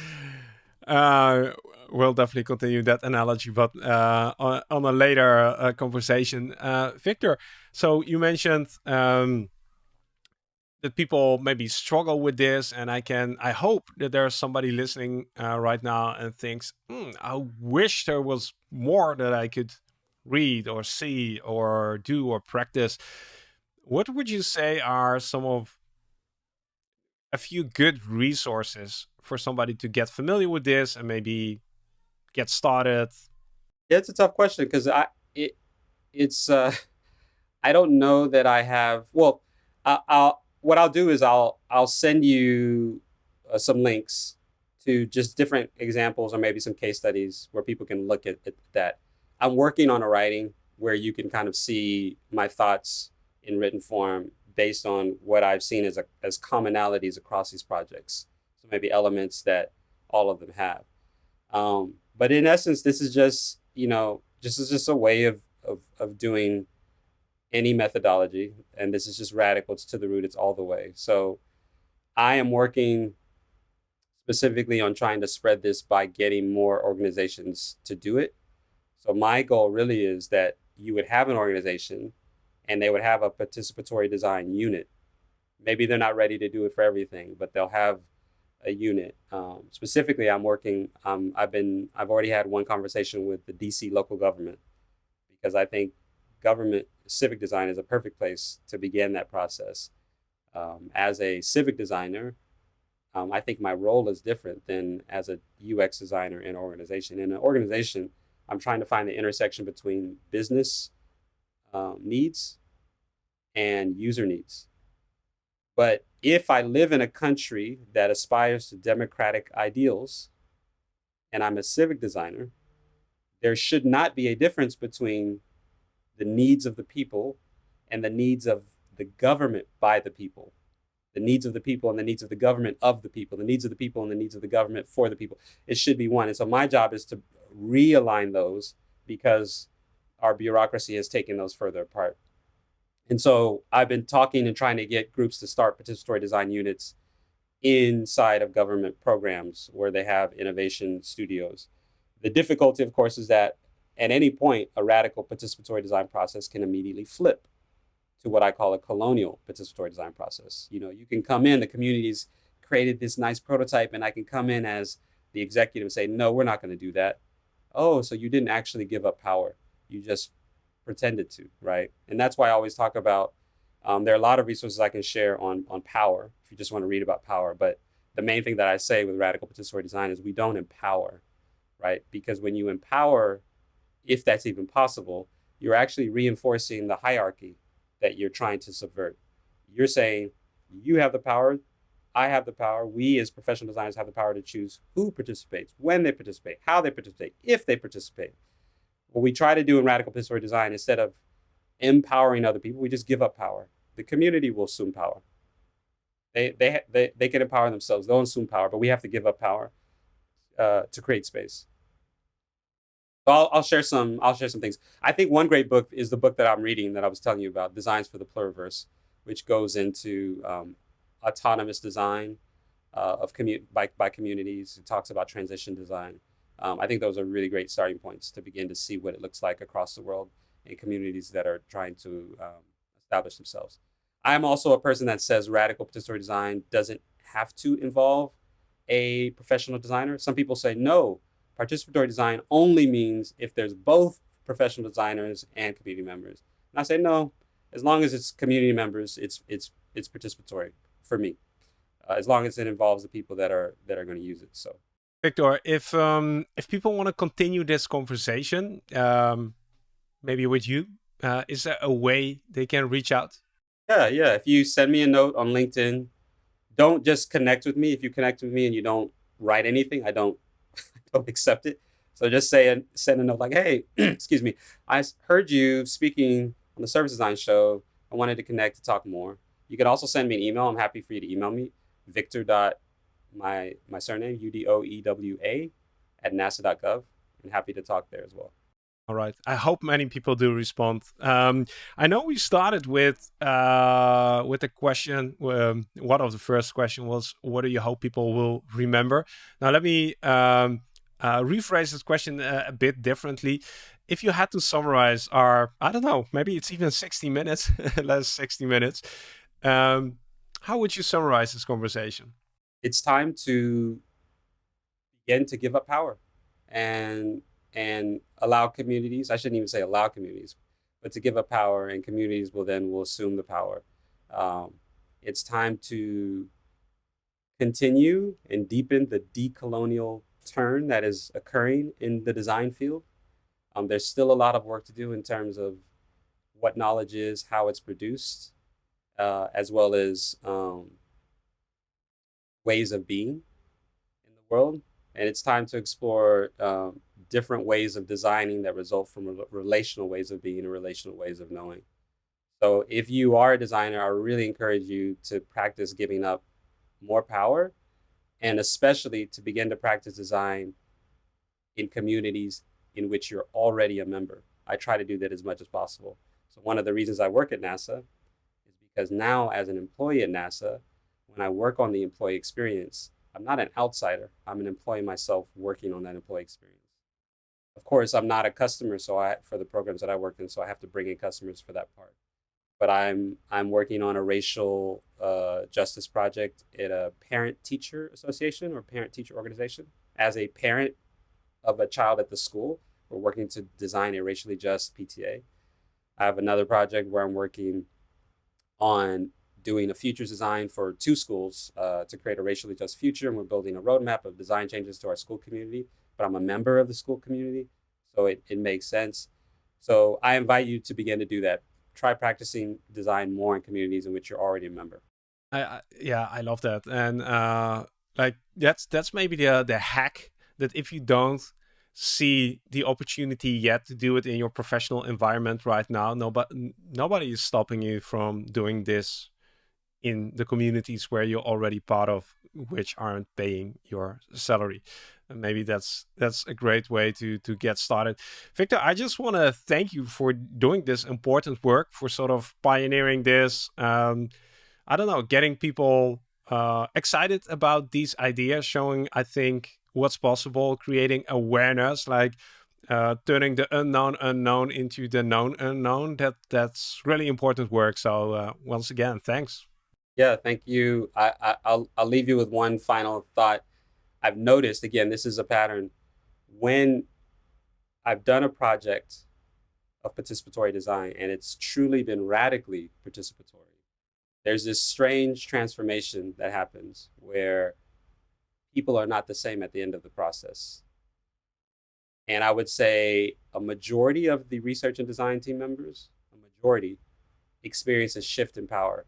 Uh, we'll definitely continue that analogy, but uh, on, on, a later uh, conversation. Uh, Victor, so you mentioned um, that people maybe struggle with this and i can i hope that there's somebody listening uh, right now and thinks hmm, i wish there was more that i could read or see or do or practice what would you say are some of a few good resources for somebody to get familiar with this and maybe get started Yeah, it's a tough question because I it it's uh (laughs) I don't know that I have. Well, I, I'll what I'll do is I'll I'll send you uh, some links to just different examples or maybe some case studies where people can look at, at that. I'm working on a writing where you can kind of see my thoughts in written form based on what I've seen as a, as commonalities across these projects. So maybe elements that all of them have. Um, but in essence, this is just you know this is just a way of of of doing any methodology, and this is just radical. It's to the root. It's all the way. So I am working specifically on trying to spread this by getting more organizations to do it. So my goal really is that you would have an organization and they would have a participatory design unit. Maybe they're not ready to do it for everything, but they'll have a unit. Um, specifically, I'm working. Um, I've been. I've already had one conversation with the DC local government because I think government civic design is a perfect place to begin that process. Um, as a civic designer, um, I think my role is different than as a UX designer in an organization. In an organization, I'm trying to find the intersection between business um, needs and user needs. But if I live in a country that aspires to democratic ideals and I'm a civic designer, there should not be a difference between the needs of the people and the needs of the government by the people the needs of the people and the needs of the government of the people, the needs of the people and the needs of the government for the people. It should be one. And so my job is to realign those because our bureaucracy has taken those further apart. And so I've been talking and trying to get groups to start participatory design units inside of government programs where they have innovation studios. The difficulty, of course, is that at any point, a radical participatory design process can immediately flip to what I call a colonial participatory design process. You know, you can come in, the community's created this nice prototype, and I can come in as the executive and say, no, we're not going to do that. Oh, so you didn't actually give up power. You just pretended to, right? And that's why I always talk about um, there are a lot of resources I can share on, on power if you just want to read about power. But the main thing that I say with radical participatory design is we don't empower, right? Because when you empower, if that's even possible, you're actually reinforcing the hierarchy that you're trying to subvert. You're saying you have the power, I have the power, we as professional designers have the power to choose who participates, when they participate, how they participate, if they participate. What we try to do in radical participatory design, instead of empowering other people, we just give up power. The community will assume power. They, they, they, they can empower themselves, they'll assume power, but we have to give up power uh, to create space. I'll, I'll share some. I'll share some things. I think one great book is the book that I'm reading that I was telling you about, Designs for the Pluriverse, which goes into um, autonomous design uh, of commu- by, by communities. It talks about transition design. Um, I think those are really great starting points to begin to see what it looks like across the world in communities that are trying to um, establish themselves. I'm also a person that says radical participatory design doesn't have to involve a professional designer. Some people say no, participatory design only means if there's both professional designers and community members. And I say no, as long as it's community members, it's it's it's participatory for me, uh, as long as it involves the people that are that are going to use it. So, Victor, if um, if people want to continue this conversation, um, maybe with you, uh, is there a way they can reach out? Yeah, yeah. If you send me a note on LinkedIn, don't just connect with me. If you connect with me and you don't write anything, I don't (laughs) don't accept it. So just say and send a note like, hey, (clears throat) excuse me, I heard you speaking on the service design show. I wanted to connect to talk more. You can also send me an email. I'm happy for you to email me, victor dot my my surname u d o e w a at nasa.gov, and happy to talk there as well. All right. I hope many people do respond. Um, I know we started with uh, with a question. Um, one of the first question was, "What do you hope people will remember?" Now let me um, uh, rephrase this question a, a bit differently. If you had to summarize our, I don't know, maybe it's even 60 minutes, (laughs) less 60 minutes. Um, how would you summarize this conversation? It's time to begin to give up power and and allow communities. I shouldn't even say allow communities, but to give up power, and communities will then will assume the power. Um, it's time to continue and deepen the decolonial turn that is occurring in the design field. Um, there's still a lot of work to do in terms of what knowledge is, how it's produced, uh, as well as um, ways of being in the world. And it's time to explore um, different ways of designing that result from relational ways of being and relational ways of knowing. So if you are a designer, I really encourage you to practice giving up more power and especially to begin to practice design in communities in which you're already a member. I try to do that as much as possible. So one of the reasons I work at NASA because now as an employee at NASA, when I work on the employee experience, I'm not an outsider. I'm an employee myself working on that employee experience. Of course, I'm not a customer so I for the programs that I work in, so I have to bring in customers for that part. But I'm I'm working on a racial uh, justice project at a parent teacher association or parent teacher organization. As a parent of a child at the school, we're working to design a racially just PTA. I have another project where I'm working on doing a futures design for two schools uh, to create a racially just future. And we're building a roadmap of design changes to our school community, but I'm a member of the school community. So it, it makes sense. So I invite you to begin to do that. Try practicing design more in communities in which you're already a member. I, I yeah, I love that. And uh, like that's that's maybe the the hack that if you don't see the opportunity yet to do it in your professional environment right now, nobody nobody is stopping you from doing this in the communities where you're already part of, which aren't paying your salary. And maybe that's that's a great way to to get started. Victor, I just want to thank you for doing this important work, for sort of pioneering this. Um, I don't know, getting people uh, excited about these ideas, showing I think what's possible, creating awareness, like uh, turning the unknown unknown into the known unknown. That that's really important work. So uh, once again, thanks. Yeah, thank you. I, I I'll I'll leave you with one final thought. I've noticed again, this is a pattern. When I've done a project of participatory design and it's truly been radically participatory, there's this strange transformation that happens where people are not the same at the end of the process. And I would say a majority of the research and design team members, a majority, experience a shift in power.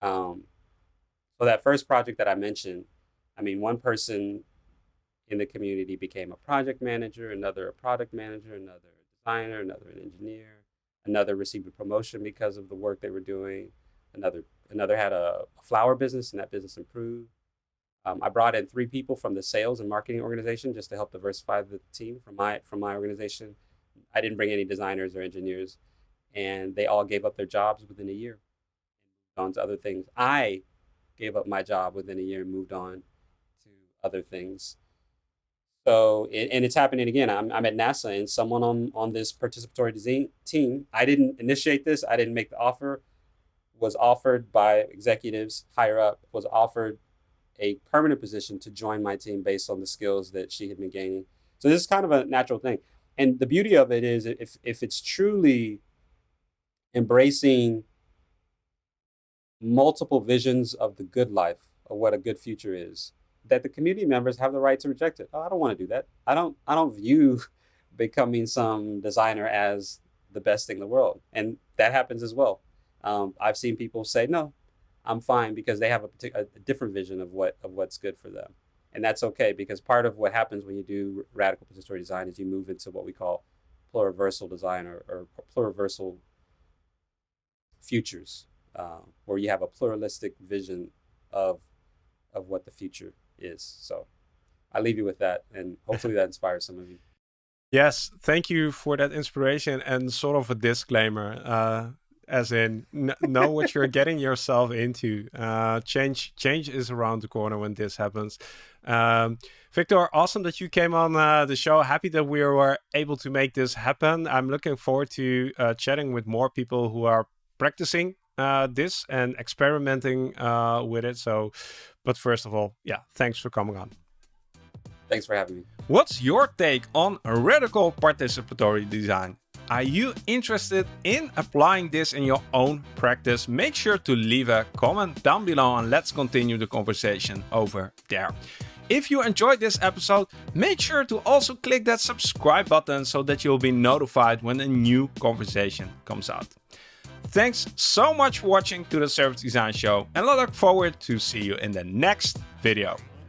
Um, so that first project that I mentioned, I mean, one person in the community became a project manager, another a product manager, another a designer, another an engineer, another received a promotion because of the work they were doing, another another had a, a flower business and that business improved. Um, I brought in three people from the sales and marketing organization just to help diversify the team from my from my organization. I didn't bring any designers or engineers, and they all gave up their jobs within a year and moved on to other things. I gave up my job within a year and moved on to other things. So, and it's happening again. I'm, I'm at NASA, and someone on on this participatory design team. I didn't initiate this. I didn't make the offer. Was offered by executives higher up. Was offered a permanent position to join my team based on the skills that she had been gaining. So this is kind of a natural thing. And the beauty of it is if, if it's truly embracing multiple visions of the good life, of what a good future is, that the community members have the right to reject it. Oh, I don't want to do that. I don't I don't view (laughs) becoming some designer as the best thing in the world. And that happens as well. Um, I've seen people say, no, I'm fine because they have a, a different vision of what of what's good for them, and that's okay because part of what happens when you do radical participatory design is you move into what we call pluriversal design or, or pluriversal futures, uh, where you have a pluralistic vision of of what the future is. So I leave you with that, and hopefully that inspires some of you. (laughs) Yes, thank you for that inspiration and sort of a disclaimer. Uh, as in know what you're getting yourself into. Uh, change change is around the corner when this happens. Um, Victor, awesome that you came on uh, the show. Happy that we were able to make this happen. I'm looking forward to uh, chatting with more people who are practicing uh, this and experimenting uh, with it. So, but first of all, yeah, thanks for coming on. Thanks for having me. What's your take on radical participatory design? Are you interested in applying this in your own practice? Make sure to leave a comment down below and let's continue the conversation over there. If you enjoyed this episode, make sure to also click that subscribe button so that you'll be notified when a new conversation comes out. Thanks so much for watching to the Service Design Show and I look forward to see you in the next video.